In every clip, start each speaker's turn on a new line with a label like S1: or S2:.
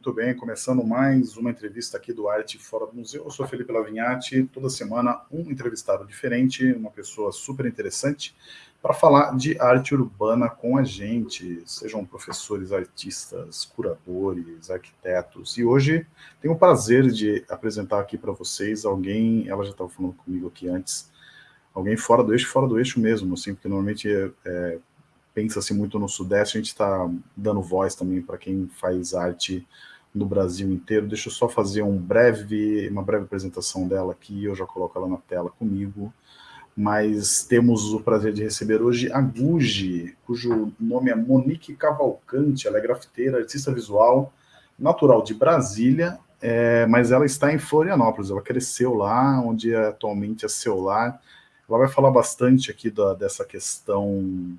S1: Muito bem, começando mais uma entrevista aqui do Arte Fora do Museu. Eu sou Felipe Lavinhati, toda semana um entrevistado diferente, uma pessoa super interessante, para falar de arte urbana com a gente, sejam professores, artistas, curadores, arquitetos. E hoje tenho o prazer de apresentar aqui para vocês alguém, ela já estava falando comigo aqui antes, alguém fora do eixo, fora do eixo mesmo, assim, porque normalmente é, é pensa-se muito no Sudeste, a gente está dando voz também para quem faz arte no Brasil inteiro. Deixa eu só fazer um breve, uma breve apresentação dela aqui, eu já coloco ela na tela comigo. Mas temos o prazer de receber hoje a Guji, cujo nome é Monique Cavalcante, ela é grafiteira, artista visual, natural de Brasília, é, mas ela está em Florianópolis, ela cresceu lá, onde atualmente é seu lar. Ela vai falar bastante aqui da, dessa questão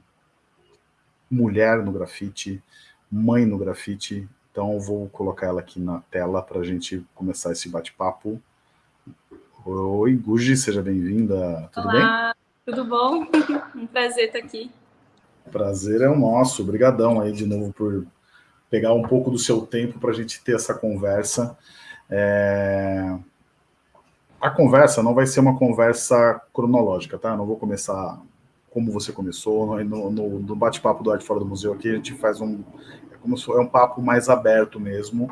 S1: mulher no grafite, mãe no grafite. Então, vou colocar ela aqui na tela para a gente começar esse bate-papo. Oi, Guji, seja bem-vinda.
S2: Tudo Olá, bem? tudo bom? Um prazer estar aqui.
S1: Prazer é o nosso. Obrigadão aí de novo por pegar um pouco do seu tempo para a gente ter essa conversa. É... A conversa não vai ser uma conversa cronológica, tá? Eu não vou começar como você começou, no, no, no bate-papo do Arte Fora do Museu aqui, a gente faz um, é como se é um papo mais aberto mesmo,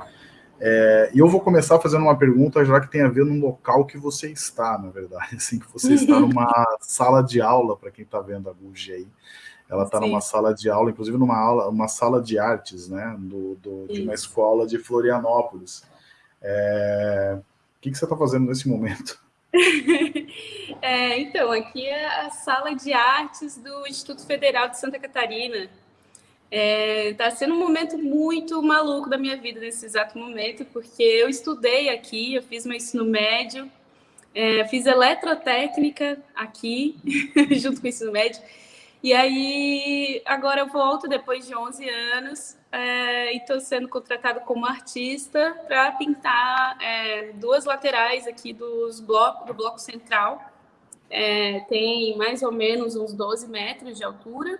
S1: é, e eu vou começar fazendo uma pergunta já que tem a ver no local que você está, na verdade, assim, que você está numa sala de aula, para quem está vendo a Gugi aí, ela está numa sala de aula, inclusive numa aula, uma sala de artes, né, do, do de uma escola de Florianópolis. É, o que, que você está fazendo nesse momento?
S2: É, então, aqui é a sala de artes do Instituto Federal de Santa Catarina. Está é, tá sendo um momento muito maluco da minha vida nesse exato momento, porque eu estudei aqui, eu fiz meu ensino médio, é, fiz eletrotécnica aqui, junto com o ensino médio, e aí agora eu volto depois de 11 anos é, e estou sendo contratado como artista para pintar é, duas laterais aqui dos bloco, do bloco central. É, tem mais ou menos uns 12 metros de altura.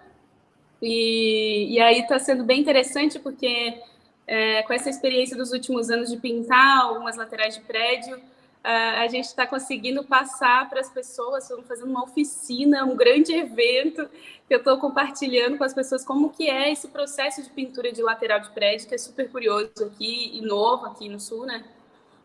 S2: E, e aí está sendo bem interessante porque é, com essa experiência dos últimos anos de pintar algumas laterais de prédio, a gente está conseguindo passar para as pessoas, estamos fazendo uma oficina, um grande evento, que eu estou compartilhando com as pessoas como que é esse processo de pintura de lateral de prédio, que é super curioso aqui e novo aqui no Sul, né?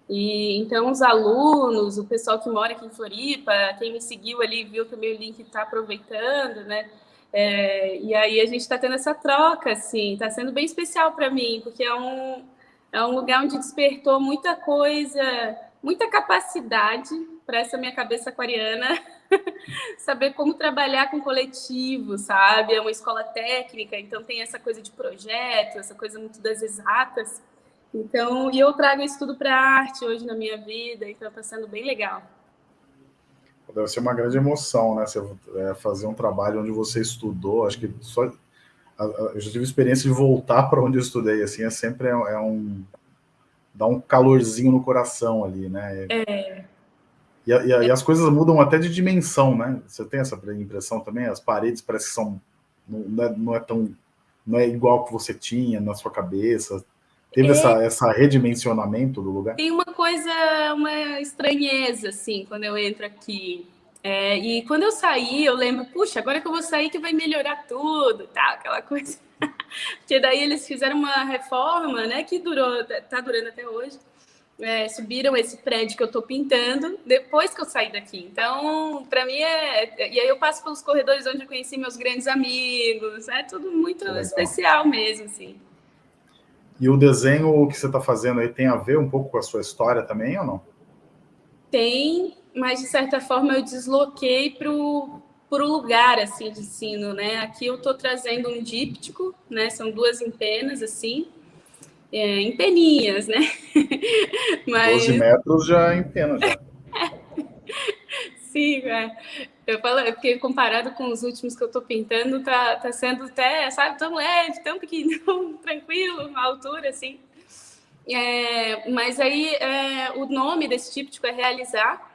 S2: E então os alunos, o pessoal que mora aqui em Floripa, quem me seguiu ali viu também o link está aproveitando, né? É, e aí a gente está tendo essa troca, assim, está sendo bem especial para mim, porque é um, é um lugar onde despertou muita coisa muita capacidade para essa minha cabeça aquariana saber como trabalhar com coletivo, sabe? É uma escola técnica, então tem essa coisa de projeto, essa coisa muito das exatas. Então, e eu trago isso tudo para a arte hoje na minha vida, então está sendo bem legal.
S1: Deve ser uma grande emoção, né? Você é, fazer um trabalho onde você estudou, acho que só eu já tive experiência de voltar para onde eu estudei, assim, é sempre é, é um dá um calorzinho no coração ali, né?
S2: É.
S1: E, e, e, as coisas mudam até de dimensão, né? Você tem essa impressão também? As paredes parecem que são não é, não é tão não é igual que você tinha na sua cabeça. Teve é, essa, essa redimensionamento do lugar?
S2: Tem uma coisa, uma estranheza, assim, quando eu entro aqui. É, e quando eu saí, eu lembro, puxa, agora que eu vou sair que vai melhorar tudo, tá? Aquela coisa. Porque daí eles fizeram uma reforma, né, que durou, tá durando até hoje. É, subiram esse prédio que eu estou pintando depois que eu saí daqui. Então, para mim é. E aí eu passo pelos corredores onde eu conheci meus grandes amigos. É tudo muito especial mesmo, assim.
S1: E o desenho que você está fazendo aí tem a ver um pouco com a sua história também ou não?
S2: Tem, mas de certa forma eu desloquei para o lugar assim de ensino, né? Aqui eu estou trazendo um díptico, né? São duas empenas assim, é, em peninhas, né?
S1: Mas... 12 metros já em pena, já.
S2: Sim, é. Eu falo, é porque comparado com os últimos que eu estou pintando, tá, tá sendo até, sabe, tão leve, tão pequeno, tranquilo, uma altura, assim. É, mas aí, é, o nome desse díptico é realizar,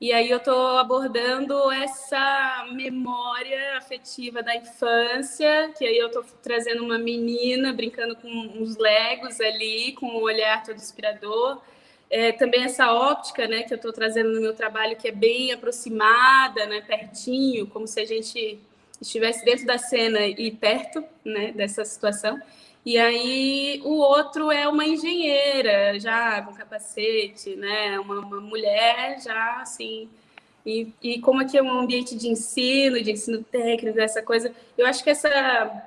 S2: E aí eu estou abordando essa memória afetiva da infância, que aí eu estou trazendo uma menina brincando com uns legos ali, com um olhar todo inspirador. É, também essa óptica né, que eu estou trazendo no meu trabalho, que é bem aproximada, né, pertinho, como se a gente estivesse dentro da cena e perto né, dessa situação. E aí o outro é uma engenheira, já com capacete, né? Uma, uma mulher já assim. E, e como aqui é um ambiente de ensino, de ensino técnico, essa coisa, eu acho que essa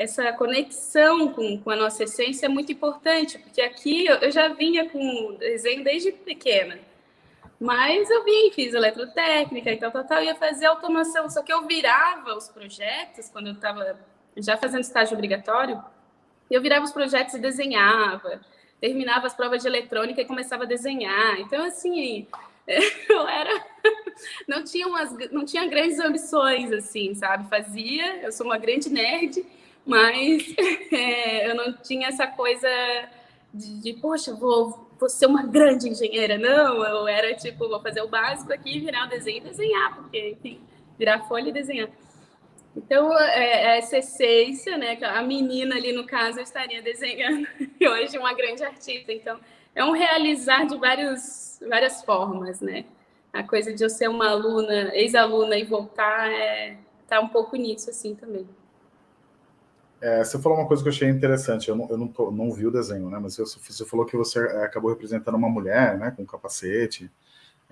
S2: essa conexão com, com a nossa essência é muito importante, porque aqui eu, eu já vinha com desenho desde pequena, mas eu vim, fiz eletrotécnica e tal, tal, tal, ia fazer automação, só que eu virava os projetos, quando eu estava já fazendo estágio obrigatório, eu virava os projetos e desenhava, terminava as provas de eletrônica e começava a desenhar. Então, assim, eu era... Não tinha, umas, não tinha grandes ambições, assim, sabe? Fazia, eu sou uma grande nerd, mas é, eu não tinha essa coisa de, de, poxa, vou, vou ser uma grande engenheira. Não, eu era tipo, vou fazer o básico aqui, virar o desenho e desenhar, porque, enfim, virar folha e desenhar. Então, é, é, essa essência, né? A menina ali, no caso, eu estaria desenhando hoje uma grande artista. Então, é um realizar de vários, várias formas, né? A coisa de eu ser uma aluna, ex-aluna e voltar, é, tá um pouco nisso, assim, também.
S1: É, você falou uma coisa que eu achei interessante, eu não, eu não, tô, não vi o desenho, né? Mas você, você falou que você é, acabou representando uma mulher, né? Com capacete.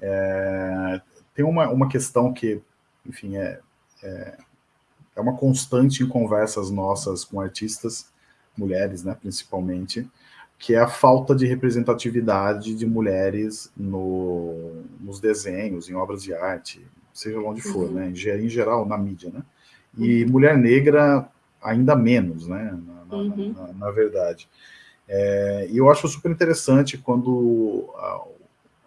S1: É, tem uma, uma questão que, enfim, é, é é uma constante em conversas nossas com artistas, mulheres, né, principalmente, que é a falta de representatividade de mulheres no, nos desenhos, em obras de arte, seja onde for, uhum. né, em, geral, na mídia, né, e uhum. mulher negra ainda menos, né, na, uhum. na, na verdade. É, e eu acho super interessante quando a,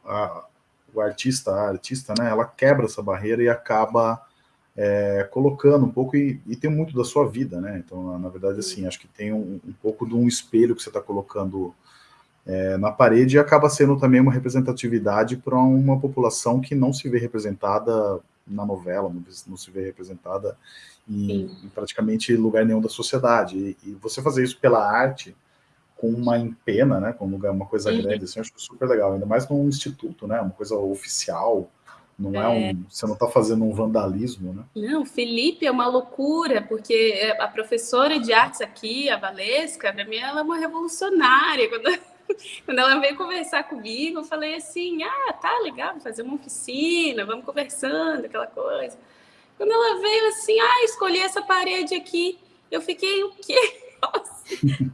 S1: a, o artista, a artista, né, ela quebra essa barreira e acaba é, colocando um pouco, e, e, tem muito da sua vida, né? Então, na, verdade, assim, acho que tem um, um pouco de um espelho que você está colocando é, na parede e acaba sendo também uma representatividade para uma população que não se vê representada na novela, não, não se vê representada em, em, praticamente lugar nenhum da sociedade. E, e, você fazer isso pela arte, com uma empena, né, com um lugar, uma coisa uhum. grande, assim, eu acho super legal, ainda mais num instituto, né, uma coisa oficial, não é, é um, você não está fazendo um vandalismo, né?
S2: Não, Felipe é uma loucura, porque a professora de artes aqui, a Valesca, para mim ela é uma revolucionária. Quando, quando ela veio conversar comigo, eu falei assim, ah, tá legal, fazer uma oficina, vamos conversando, aquela coisa. Quando ela veio assim, ah, escolhi essa parede aqui, eu fiquei, o quê? Nossa,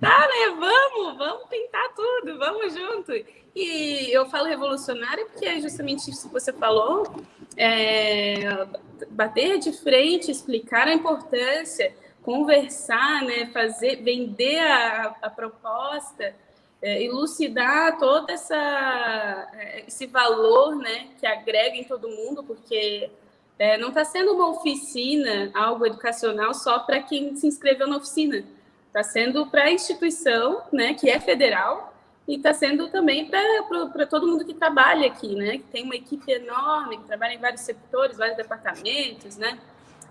S2: tá, né? Vamos, vamos pintar tudo, vamos junto. E eu falo revolucionária porque é justamente isso que você falou, é, bater de frente, explicar a importância, conversar, né, fazer, vender a, a proposta, é, elucidar todo essa, é, esse valor né, que agrega em todo mundo, porque é, não está sendo uma oficina, algo educacional só para quem se inscreveu na oficina, está sendo para a instituição, né, que é federal, e está sendo também para todo mundo que trabalha aqui, né? Que tem uma equipe enorme, que trabalha em vários setores, vários departamentos, né?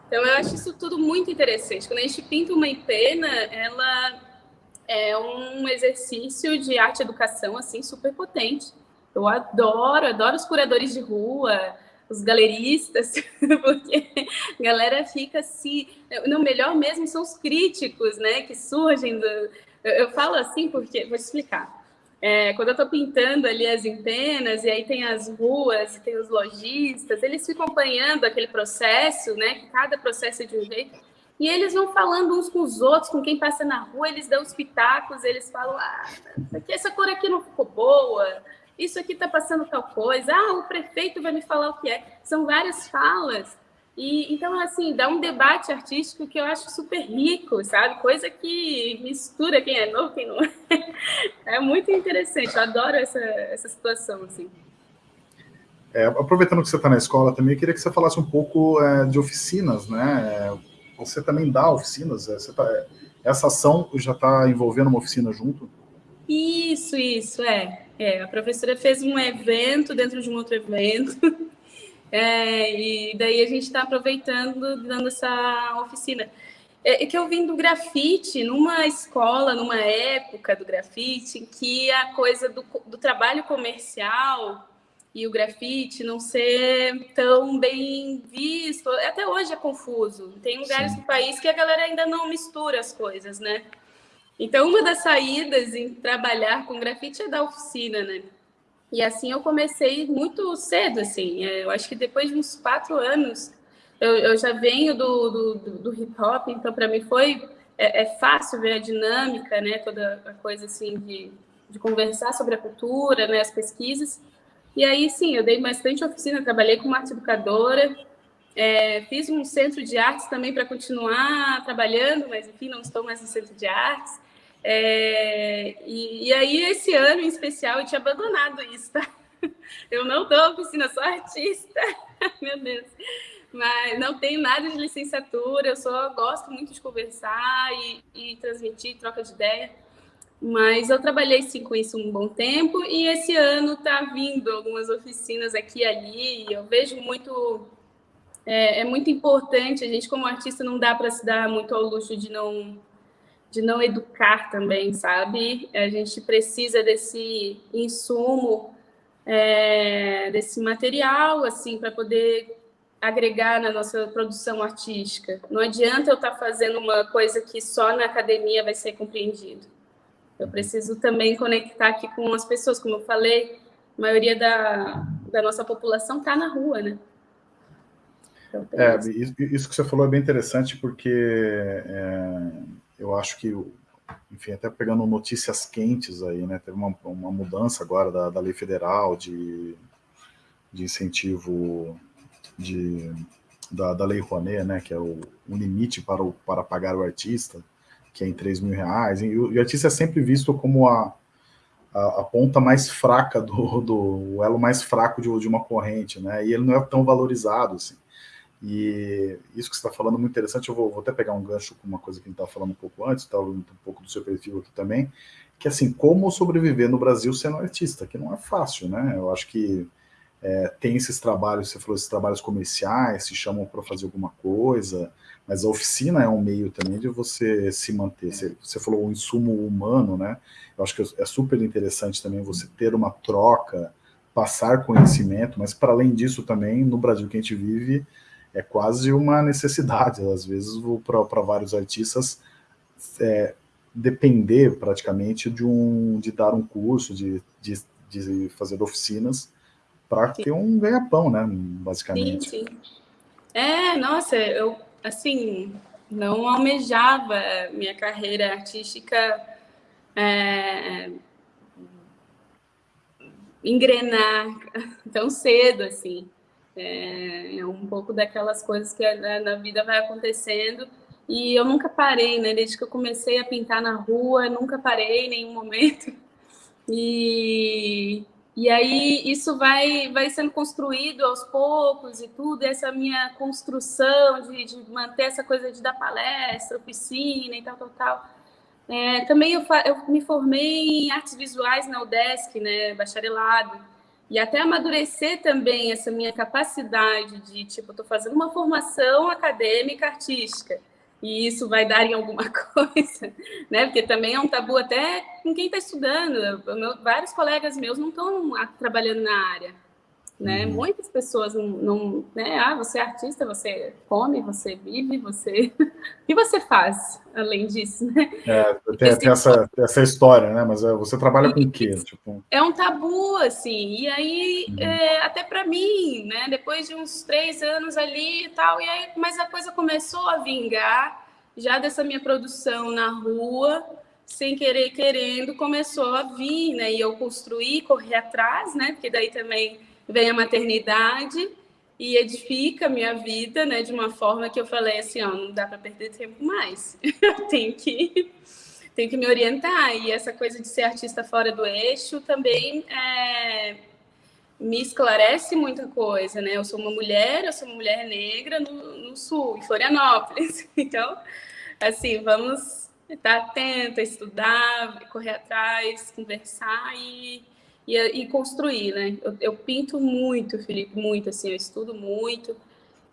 S2: Então, eu acho isso tudo muito interessante. Quando a gente pinta uma empena, ela é um exercício de arte e educação, assim, super potente. Eu adoro, adoro os curadores de rua, os galeristas, porque a galera fica assim... No melhor mesmo são os críticos, né? Que surgem do... Eu falo assim porque... Vou te explicar. É, quando eu estou pintando ali as antenas, e aí tem as ruas, tem os lojistas, eles ficam acompanhando aquele processo, né? Que cada processo é de um jeito. E eles vão falando uns com os outros, com quem passa na rua, eles dão os pitacos, eles falam, ah, essa cor aqui não ficou boa, isso aqui está passando tal coisa, ah, o prefeito vai me falar o que é. São várias falas e, então, assim, dá um debate artístico que eu acho super rico, sabe? Coisa que mistura quem é novo, quem não é. É muito interessante, eu adoro essa, essa situação, assim.
S1: É, aproveitando que você está na escola também, eu queria que você falasse um pouco é, de oficinas, né? É, você também dá oficinas? É, tá, essa ação já está envolvendo uma oficina junto?
S2: Isso, isso, é. é. A professora fez um evento dentro de um outro evento, É, e daí a gente está aproveitando, dando essa oficina. É, é que eu vim do grafite, numa escola, numa época do grafite, que a coisa do, do trabalho comercial e o grafite não ser tão bem visto. Até hoje é confuso. Tem lugares Sim. do país que a galera ainda não mistura as coisas, né? Então, uma das saídas em trabalhar com grafite é da oficina, né? E assim eu comecei muito cedo, assim. É, eu acho que depois de uns quatro anos, eu, eu já venho do, do, do hip hop, então para mim foi é, é, fácil ver a dinâmica, né? Toda a coisa assim de, de conversar sobre a cultura, né? As pesquisas. E aí, sim, eu dei bastante oficina, trabalhei como arte educadora, é, fiz um centro de artes também para continuar trabalhando, mas enfim, não estou mais no centro de artes. É, e, e, aí, esse ano em especial, eu tinha abandonado isso, tá? Eu não dou oficina, sou artista, meu Deus. Mas não tenho nada de licenciatura, eu só gosto muito de conversar e, e transmitir, troca de ideia. Mas eu trabalhei sim com isso um bom tempo e esse ano está vindo algumas oficinas aqui e ali. Eu vejo muito. É, é, muito importante, a gente, como artista, não dá para se dar muito ao luxo de não, de não educar também, sabe? A gente precisa desse insumo, é, desse material, assim, para poder agregar na nossa produção artística. Não adianta eu estar tá fazendo uma coisa que só na academia vai ser compreendido. Eu preciso também conectar aqui com as pessoas, como eu falei, a maioria da, da nossa população está na rua, né?
S1: Então, é, isso que você falou é bem interessante, porque é, eu acho que, enfim, até pegando notícias quentes aí, né? Teve uma, uma mudança agora da, da lei federal de, de incentivo de, da, da lei Rouanet, né? Que é o, um limite para, o, para pagar o artista que é em 3 mil reais. E o, artista é sempre visto como a, a, a ponta mais fraca do, do o elo mais fraco de, de, uma corrente, né? E ele não é tão valorizado assim. E isso que você está falando é muito interessante. Eu vou, vou, até pegar um gancho com uma coisa que a gente estava falando um pouco antes, tá, um pouco do seu perfil aqui também, que assim, como sobreviver no Brasil sendo artista, que não é fácil, né? Eu acho que é, tem esses trabalhos, você falou, esses trabalhos comerciais, se chamam para fazer alguma coisa, mas a oficina é um meio também de você se manter. Você, você falou o insumo humano, né? Eu acho que é super interessante também você ter uma troca, passar conhecimento, mas para além disso também, no Brasil que a gente vive, é quase uma necessidade, às vezes, para vários artistas, é, depender praticamente de, um, de dar um curso, de, de, de fazer oficinas, para ter um ganha-pão, né, basicamente.
S2: Sim, sim. É, nossa, eu, assim, não almejava minha carreira artística é, engrenar tão cedo, assim. É, é, um pouco daquelas coisas que na, na vida vai acontecendo e eu nunca parei, né? Desde que eu comecei a pintar na rua, nunca parei em nenhum momento. E e aí isso vai, vai sendo construído aos poucos e tudo, essa minha construção de, de manter essa coisa de dar palestra, oficina e tal, tal, tal. É, também eu, eu me formei em artes visuais na UDESC, né, bacharelado, e até amadurecer também essa minha capacidade de, tipo, estou fazendo uma formação acadêmica artística, e isso vai dar em alguma coisa, né? Porque também é um tabu até com quem está estudando. Meu, vários colegas meus não estão trabalhando na área, né? Uhum. Muitas pessoas não, não, né? Ah, você é artista, você come, você vive, você... o que você faz além disso, né?
S1: É, tem, tem essa, essa história, né? Mas é, você trabalha com o quê? Tipo...
S2: É um tabu, assim, e aí, uhum. é, até para mim, né? Depois de uns três anos ali e tal, e aí, mas a coisa começou a vingar, já dessa minha produção na rua, sem querer, querendo, começou a vir, né? E eu construí, corri atrás, né? Porque daí também vem a maternidade e edifica a minha vida, né, de uma forma que eu falei assim, ó, não dá para perder tempo mais. eu tenho que tenho que me orientar e essa coisa de ser artista fora do eixo também é, me esclarece muita coisa, né? Eu sou uma mulher, eu sou uma mulher negra no, no sul, em Florianópolis. Então, assim, vamos estar atenta, estudar, correr atrás, conversar e e, e construir, né? Eu, eu, pinto muito, Felipe, muito, assim, eu estudo muito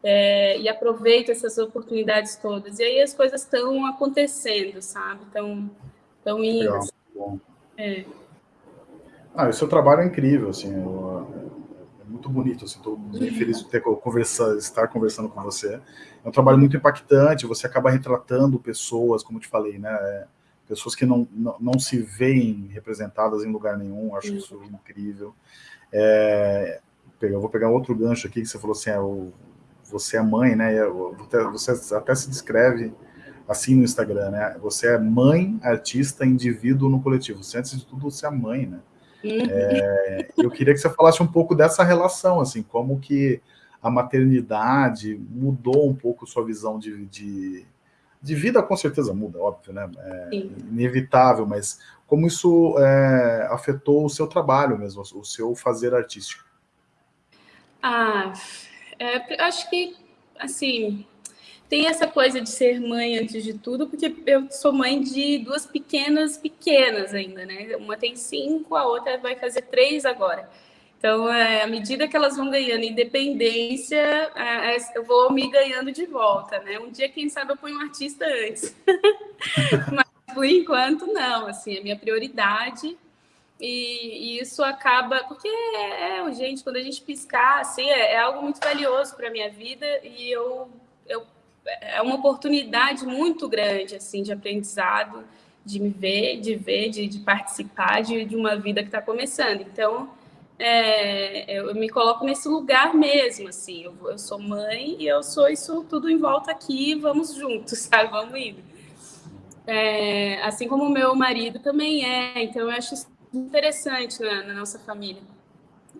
S2: é, e aproveito essas oportunidades todas. E aí as coisas estão acontecendo, sabe? Estão tão indo. Legal, bom. É.
S1: Ah, o seu trabalho é incrível, assim, eu, é muito bonito, assim, estou muito feliz de ter conversa, estar conversando com você. É um trabalho muito impactante, você acaba retratando pessoas, como te falei, né? Pessoas que não, não, não, se veem representadas em lugar nenhum, acho isso incrível. É, eu vou pegar outro gancho aqui, que você falou assim, é, o, você é mãe, né? Você até se descreve assim no Instagram, né? Você é mãe, artista, indivíduo no coletivo. Você, antes de tudo, você é mãe, né? É, eu queria que você falasse um pouco dessa relação, assim, como que a maternidade mudou um pouco sua visão de, de de vida com certeza muda, óbvio, né? É inevitável, mas como isso é, afetou o seu trabalho mesmo, o seu fazer artístico?
S2: Ah, é, acho que, assim, tem essa coisa de ser mãe antes de tudo, porque eu sou mãe de duas pequenas, pequenas ainda, né? Uma tem cinco, a outra vai fazer três agora. Então, é, à medida que elas vão ganhando independência, é, é, eu vou me ganhando de volta, né? Um dia, quem sabe, eu ponho um artista antes. Mas, por enquanto, não. Assim, a minha prioridade... E, e isso acaba... Porque, é, é, gente, quando a gente piscar, assim, é, é algo muito valioso para a minha vida e eu, eu... É uma oportunidade muito grande, assim, de aprendizado, de me ver, de ver, de, de participar de, de uma vida que está começando. Então é, eu me coloco nesse lugar mesmo, assim, eu, eu, sou mãe e eu sou isso tudo em volta aqui, vamos juntos, sabe, vamos indo. É, assim como o meu marido também é, então eu acho isso interessante na, na nossa família.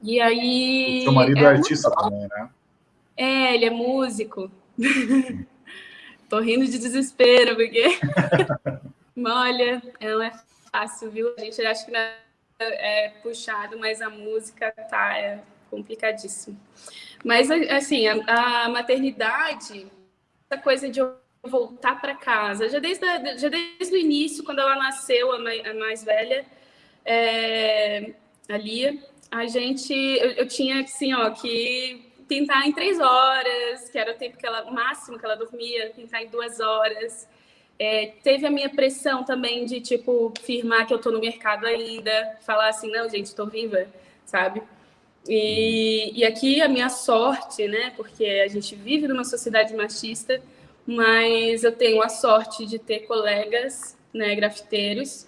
S2: E aí...
S1: O seu marido é, é artista também, né?
S2: É, ele é músico. Tô rindo de desespero, porque... Olha, não é fácil, viu? A gente acha que não é puxado, mas a música tá é complicadíssimo. Mas, assim, a, a maternidade, essa coisa de eu voltar para casa, já desde, a, já desde o início, quando ela nasceu, a mais, a mais velha, é, a Lia, a gente, eu, eu, tinha, assim, ó, que pintar em três horas, que era o tempo que ela, o máximo que ela dormia, pintar em duas horas, é, teve a minha pressão também de, tipo, firmar que eu tô no mercado ainda, falar assim, não, gente, estou viva, sabe? E, e aqui a minha sorte, né, porque a gente vive numa sociedade machista, mas eu tenho a sorte de ter colegas, né, grafiteiros,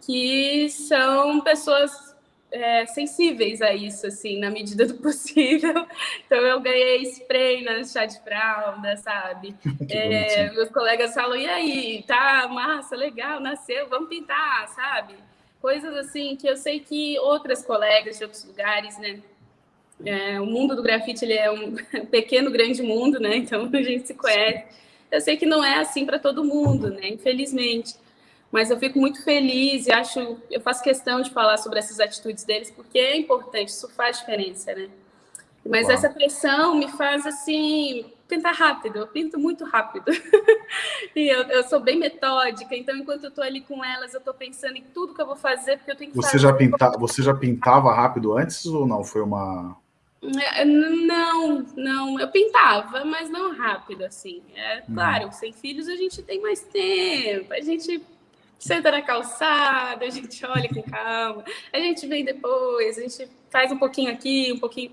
S2: que são pessoas é, sensíveis a isso, assim, na medida do possível. Então, eu ganhei spray na chá de fralda, sabe? É, meus colegas falam, e aí, tá massa, legal, nasceu, vamos pintar, sabe? Coisas assim que eu sei que outras colegas de outros lugares, né? É, o mundo do grafite ele é um pequeno, grande mundo, né? Então, a gente se conhece. Eu sei que não é assim para todo mundo, né? Infelizmente mas eu fico muito feliz e acho, eu faço questão de falar sobre essas atitudes deles, porque é importante, isso faz diferença, né? Mas Uau. essa pressão me faz, assim, pintar rápido, eu pinto muito rápido. e eu, eu, sou bem metódica, então enquanto eu estou ali com elas, eu estou pensando em tudo que eu vou fazer, porque eu tenho que
S1: você
S2: fazer.
S1: Já pinta, você já pintava rápido antes ou não? Foi uma...
S2: É, não, não, eu pintava, mas não rápido, assim. É hum. claro, sem filhos a gente tem mais tempo, a gente senta na calçada, a gente olha com calma, a gente vem depois, a gente faz um pouquinho aqui, um pouquinho.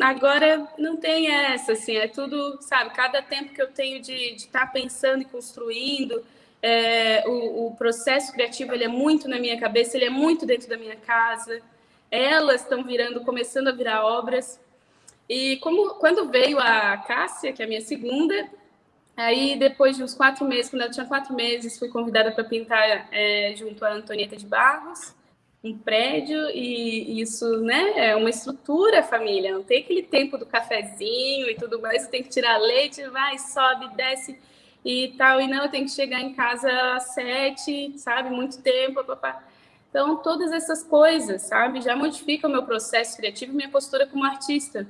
S2: Agora não tem essa, assim, é tudo, sabe, cada tempo que eu tenho de estar tá pensando e construindo, é, o, o, processo criativo ele é muito na minha cabeça, ele é muito dentro da minha casa. Elas estão virando, começando a virar obras. E como quando veio a Cássia, que é a minha segunda, Aí, depois de uns quatro meses, quando eu tinha quatro meses, fui convidada para pintar é, junto à Antonieta de Barros, um prédio, e isso, né, é uma estrutura, família, não tem aquele tempo do cafezinho e tudo mais, tem que tirar leite, vai, sobe, desce e tal, e não, eu tenho que chegar em casa às sete, sabe, muito tempo, papá. Então, todas essas coisas, sabe, já modificam o meu processo criativo e minha postura como artista.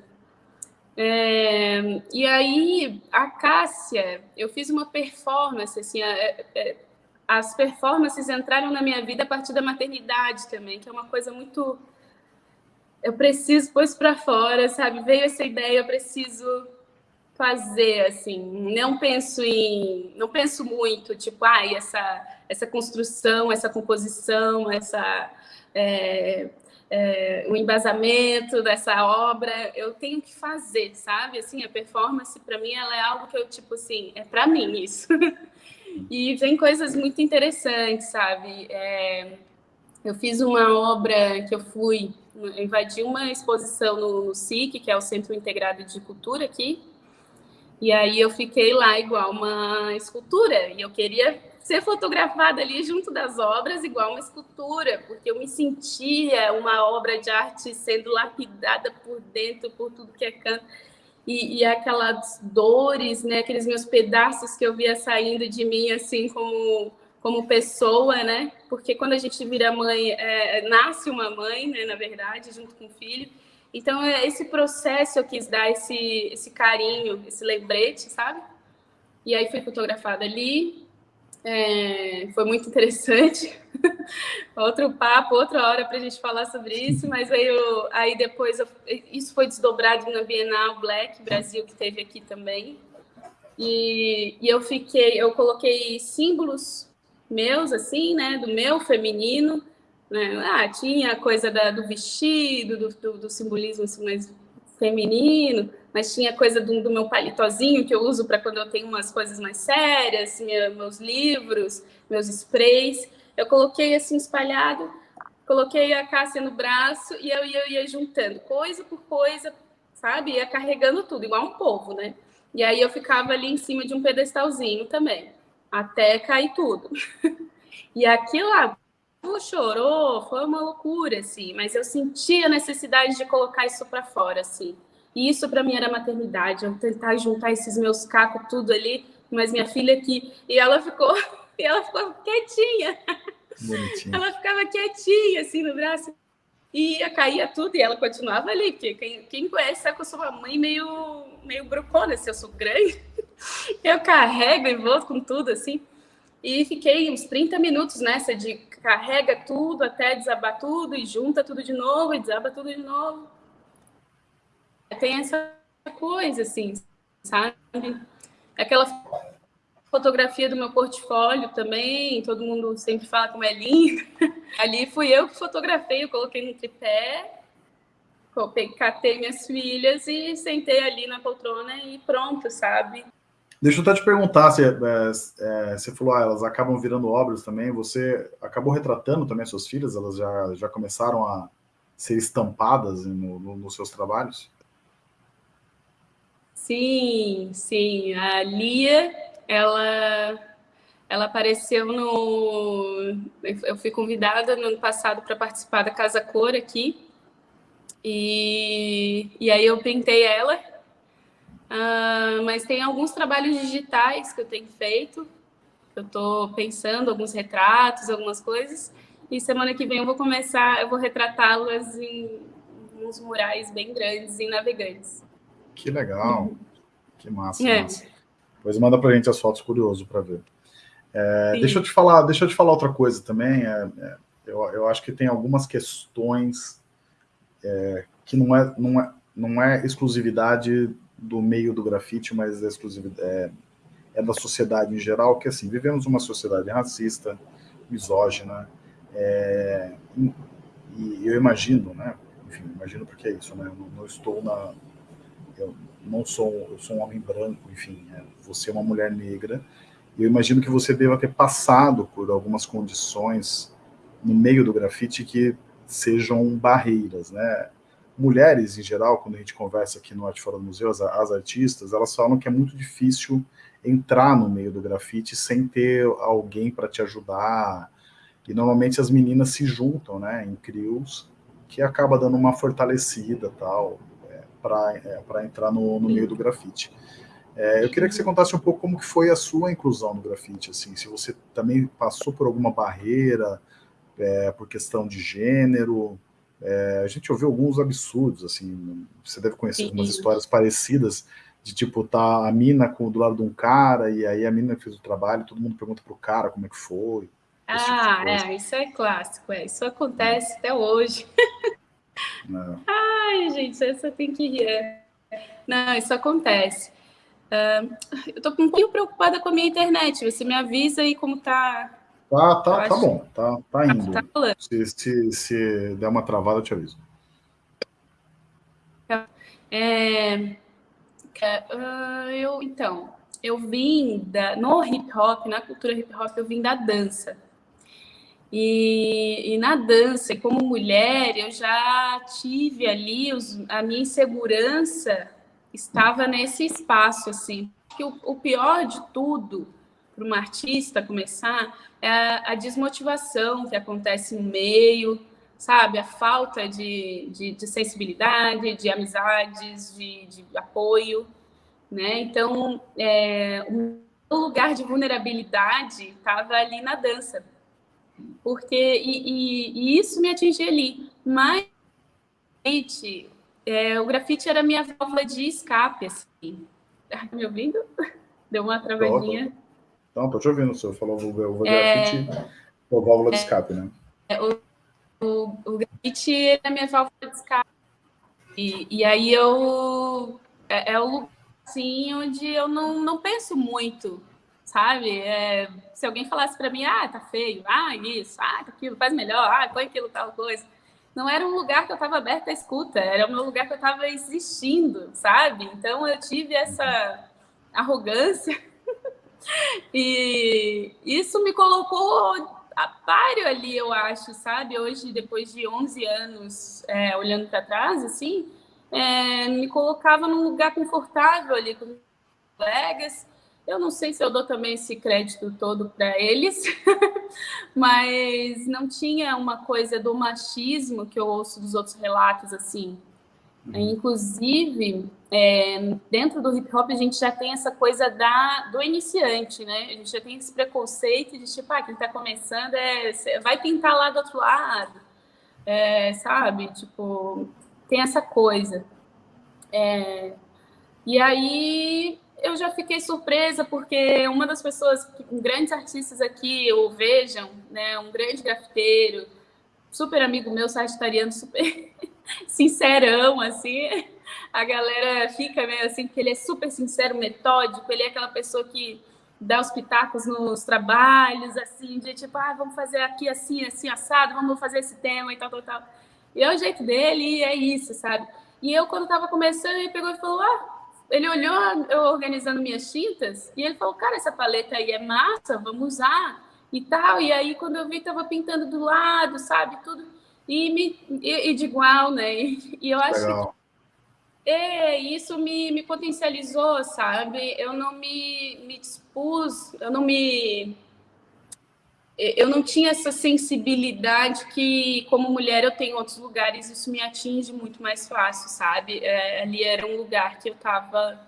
S2: É, e aí, a Cássia, eu fiz uma performance, assim, é, é, as performances entraram na minha vida a partir da maternidade também, que é uma coisa muito eu preciso pôr isso para fora, sabe? Veio essa ideia, eu preciso fazer, assim. Não penso em, não penso muito, tipo, ah, essa, essa construção, essa composição, essa é, é, o embasamento dessa obra, eu tenho que fazer, sabe? Assim, a performance para mim ela é algo que eu tipo assim, é para mim isso. e vem coisas muito interessantes, sabe? É, eu fiz uma obra que eu fui eu invadi uma exposição no, no SIC, que é o Centro Integrado de Cultura aqui, e aí eu fiquei lá igual uma escultura, e eu queria ser fotografada ali junto das obras igual uma escultura, porque eu me sentia uma obra de arte sendo lapidada por dentro, por tudo que é canto. E, e aquelas dores, né, aqueles meus pedaços que eu via saindo de mim, assim, como, como pessoa, né? Porque quando a gente vira mãe, é, nasce uma mãe, né, na verdade, junto com o filho. Então, é, esse processo eu quis dar esse, esse carinho, esse lembrete, sabe? E aí fui fotografada ali, é, foi muito interessante. Outro papo, outra hora para a gente falar sobre isso, mas aí, eu, aí depois eu, isso foi desdobrado na Bienal Black Brasil, que teve aqui também. E, e eu fiquei, eu coloquei símbolos meus, assim, né, do meu feminino. Né? Ah, tinha a coisa da, do vestido, do, do, do simbolismo assim, mais feminino, mas tinha coisa do, do meu palitozinho que eu uso para quando eu tenho umas coisas mais sérias, minha, meus livros, meus sprays. Eu coloquei assim espalhado, coloquei a Cássia no braço e eu ia, eu ia juntando coisa por coisa, sabe? Ia carregando tudo, igual um povo, né? E aí eu ficava ali em cima de um pedestalzinho também, até cair tudo. e aquilo lá chorou, foi uma loucura, assim, mas eu senti a necessidade de colocar isso para fora, assim. E isso para mim era maternidade, eu tentar juntar esses meus cacos tudo ali, mas minha filha aqui, e ela ficou, e ela ficou quietinha. Bonitinha. Ela ficava quietinha assim no braço e ia cair tudo e ela continuava ali, porque quem, quem conhece sabe que eu sou uma mãe meio meio brucona, se assim, eu sou grande. Eu carrego e vou com tudo assim. E fiquei uns 30 minutos nessa de carrega tudo até desabar tudo e junta tudo de novo e desaba tudo de novo tem essa coisa, assim, sabe? Aquela fotografia do meu portfólio também, todo mundo sempre fala como é linda. Ali fui eu que fotografei, eu coloquei no tripé, catei minhas filhas e sentei ali na poltrona e pronto, sabe?
S1: Deixa eu até te perguntar, você, é, é, você falou, ah, elas acabam virando obras também, você acabou retratando também as suas filhas, elas já, já começaram a ser estampadas no, no, nos seus trabalhos?
S2: Sim, sim. A Lia, ela, ela apareceu no... Eu fui convidada no ano passado para participar da Casa Cor aqui. E, e aí eu pintei ela. Uh, mas tem alguns trabalhos digitais que eu tenho feito. Eu estou pensando alguns retratos, algumas coisas. E semana que vem eu vou começar, eu vou retratá-las em uns murais bem grandes, em navegantes.
S1: Que legal. Que massa, é. massa. Depois manda pra gente as fotos, curioso para ver. É, deixa eu te falar, deixa eu te falar outra coisa também. É, é, eu, eu acho que tem algumas questões é, que não é, não, é, não é exclusividade do meio do grafite, mas é, é, é da sociedade em geral, que assim, vivemos uma sociedade racista, misógina, é, e eu imagino, né, enfim, imagino porque é isso, né, eu não, não estou na, eu não sou, eu sou um homem branco, enfim, é, você é uma mulher negra, e eu imagino que você deva ter passado por algumas condições no meio do grafite que sejam barreiras, né? Mulheres, em geral, quando a gente conversa aqui no Arte Fora do Museu, as, as artistas, elas falam que é muito difícil entrar no meio do grafite sem ter alguém para te ajudar, e normalmente as meninas se juntam, né, em crios, que acaba dando uma fortalecida, tal, para é, entrar no, no, meio do grafite. É, eu queria que você contasse um pouco como que foi a sua inclusão no grafite, assim, se você também passou por alguma barreira é, por questão de gênero. É, a gente ouviu alguns absurdos, assim, você deve conhecer Sim. algumas histórias parecidas de tipo tá a mina com, do lado de um cara e aí a mina fez o trabalho, todo mundo pergunta pro cara como é que foi. Tipo
S2: ah, tipo é, isso é clássico, é, isso acontece hum. até hoje. É. Ai, gente, essa tem que rir. Não, isso acontece. Uh, eu estou um pouquinho preocupada com a minha internet. Você me avisa aí como tá.
S1: Tá, tá, tá bom. Tá, tá indo. Tá, tá se, se, se der uma travada, eu te aviso.
S2: É, uh, eu, então, eu vim da, no hip hop, na cultura hip hop, eu vim da dança. E, e na dança, como mulher, eu já tive ali os, a minha insegurança estava nesse espaço, assim. Que o, o pior de tudo para uma artista começar é a, desmotivação que acontece no meio, sabe? A falta de, de, de sensibilidade, de amizades, de, de, apoio, né? Então, é, o lugar de vulnerabilidade estava ali na dança, porque e, e, e, isso me atingia ali. Mas é, o grafite era minha válvula de escape, assim. Tá me ouvindo? Deu uma travadinha.
S1: Não, tô te ouvindo, o senhor falou o grafite, é, o válvula de é, escape, né?
S2: É, o, o, o grafite é a minha válvula de escape. E, e aí eu... É, é o lugar, assim, onde eu não, não penso muito, sabe? É, se alguém falasse para mim, ah, tá feio, ah, isso, ah, tá aquilo, faz melhor, ah, põe aquilo, tal coisa não era um lugar que eu estava aberta à escuta, era o meu lugar que eu estava existindo, sabe? Então eu tive essa arrogância e isso me colocou a páreo ali, eu acho, sabe? Hoje, depois de 11 anos é, olhando para trás, assim, é, me colocava num lugar confortável ali com colegas, eu não sei se eu dou também esse crédito todo para eles, mas não tinha uma coisa do machismo que eu ouço dos outros relatos assim. Uhum. Inclusive, é, dentro do hip hop, a gente já tem essa coisa da, do iniciante, né? A gente já tem esse preconceito de tipo, ah, quem está começando é, vai tentar lá do outro lado, é, sabe? Tipo, tem essa coisa. É, e aí eu já fiquei surpresa porque uma das pessoas, grandes artistas aqui, o Vejam, né, um grande grafiteiro, super amigo meu, sagitariano, super sincerão, assim, a galera fica meio assim, porque ele é super sincero, metódico, ele é aquela pessoa que dá os pitacos nos trabalhos, assim, de tipo, ah, vamos fazer aqui assim, assim, assado, vamos fazer esse tema e tal, tal, tal. E é o jeito dele e é isso, sabe? E eu, quando tava começando, ele pegou e falou, ah, ele olhou eu organizando minhas tintas e ele falou, cara, essa paleta aí é massa, vamos usar e tal. E aí, quando eu vi, tava pintando do lado, sabe, tudo. E, me, e, e de igual, né? E, e eu acho Legal. que é, isso me, me potencializou, sabe? Eu não me, me dispus, eu não me eu não tinha essa sensibilidade que, como mulher, eu tenho em outros lugares, isso me atinge muito mais fácil, sabe? É, ali era um lugar que eu estava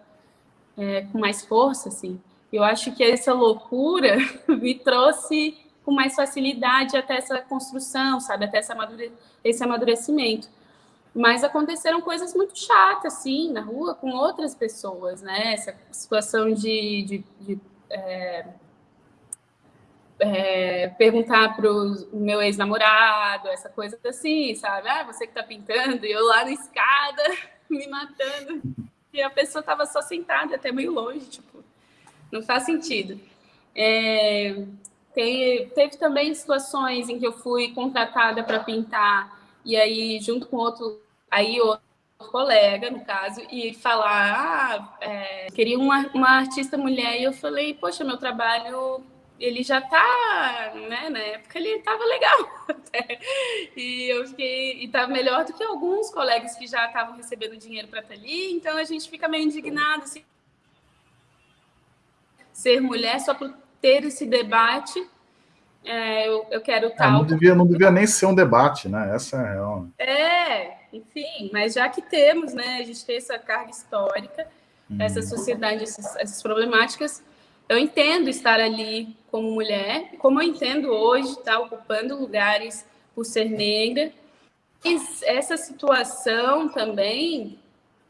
S2: é, com mais força, assim. Eu acho que essa loucura me trouxe com mais facilidade até essa construção, sabe? Até esse amadurecimento. Mas aconteceram coisas muito chatas, assim, na rua, com outras pessoas, né? Essa situação de, de, de é é, perguntar para o meu ex-namorado, essa coisa assim, sabe? Ah, você que está pintando, e eu lá na escada, me matando. E a pessoa estava só sentada, até meio longe, tipo, não faz sentido. É, tem, teve também situações em que eu fui contratada para pintar, e aí, junto com outro, aí outro colega, no caso, e falar, ah, é, queria uma, uma artista mulher, e eu falei, poxa, meu trabalho ele já tá, né, na época ele estava legal. e eu fiquei, e tá melhor do que alguns colegas que já estavam recebendo dinheiro para estar ali, então a gente fica meio indignado assim, ser mulher só por ter esse debate. É, eu, eu quero é, tal.
S1: É, não, devia, não devia nem ser um debate, né? Essa é a real.
S2: É, enfim, mas já que temos, né, a gente tem essa carga histórica, hum. essa sociedade, essas, essas problemáticas, eu entendo estar ali como mulher, como eu entendo hoje estar tá, ocupando lugares por ser negra. E essa situação também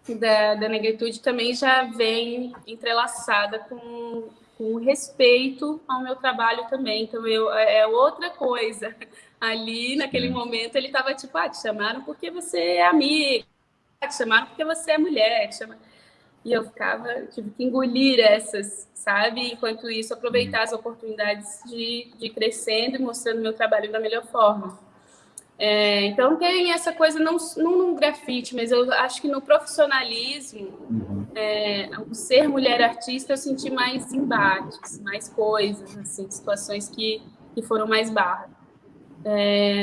S2: da, da negritude também já vem entrelaçada com, com respeito ao meu trabalho também. Então, eu, é, é outra coisa. Ali, naquele momento, ele estava tipo, ah, te chamaram porque você é amiga, te chamaram porque você é mulher, te chamaram... E eu ficava, tive que engolir essas, sabe? Enquanto isso, aproveitar as oportunidades de, de crescendo e mostrando meu trabalho da melhor forma. É, então tem essa coisa, não, não no grafite, mas eu acho que no profissionalismo, uhum. É, o ser mulher artista, eu senti mais embates, mais coisas, assim, situações que, que foram mais barras. É,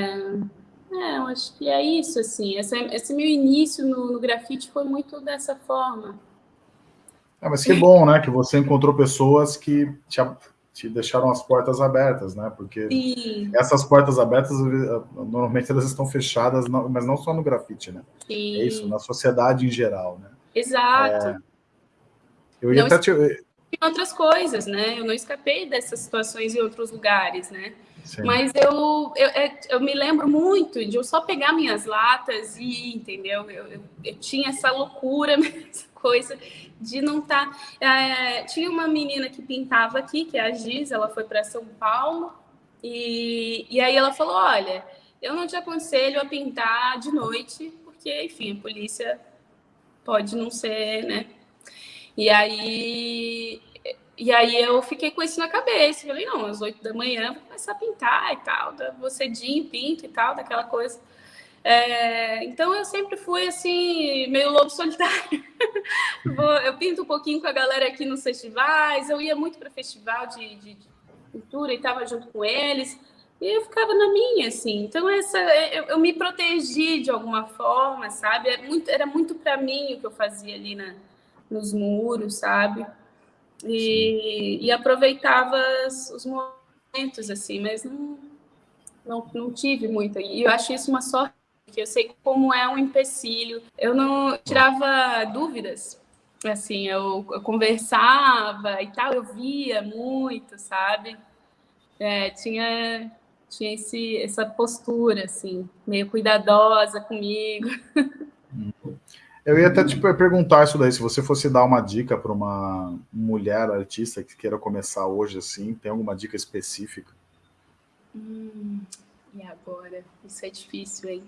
S2: é, eu acho que é isso, assim, esse, esse meu início no, no grafite foi muito dessa forma.
S1: É, mas que bom, né, que você encontrou pessoas que te, te deixaram as portas abertas, né? Porque Sim. essas portas abertas, eh, normalmente elas estão fechadas, mas não só no grafite, né? Sim. É isso, na sociedade em geral, né?
S2: Exato. É...
S1: Eu ia não até te...
S2: Em outras coisas, né? Eu não escapei dessas situações em outros lugares, né? Sim. Mas eu, eu, é, eu, me lembro muito de eu só pegar minhas latas e entendeu? Eu, eu, eu tinha essa loucura, essa coisa de não estar. Tá, é, tinha uma menina que pintava aqui, que é a Giz, ela foi para São Paulo, e, e aí ela falou: Olha, eu não te aconselho a pintar de noite, porque, enfim, a polícia pode não ser, né? E aí, e aí eu fiquei com isso na cabeça. Falei, não, às oito da manhã vou começar a pintar e tal. Vou cedinho, pinto e tal, daquela coisa. É, então eu sempre fui assim, meio lobo solitário. eu pinto um pouquinho com a galera aqui nos festivais, eu ia muito para festival de, de, de cultura e estava junto com eles, e eu ficava na minha, assim. Então essa, eu, eu me protegi de alguma forma, sabe? Era muito, era muito para mim o que eu fazia ali na, nos muros, sabe? E, e aproveitava os momentos, assim, mas não, não, não tive muito. E eu acho isso uma sorte que eu sei como é um empecilho. Eu não tirava dúvidas, assim, eu, eu conversava e tal, eu via muito, sabe? É, tinha tinha esse, essa postura, assim, meio cuidadosa comigo.
S1: Eu ia até te perguntar isso daí, se você fosse dar uma dica para uma mulher artista que queira começar hoje assim, tem alguma dica específica?
S2: Hum, e agora? Isso é difícil, hein?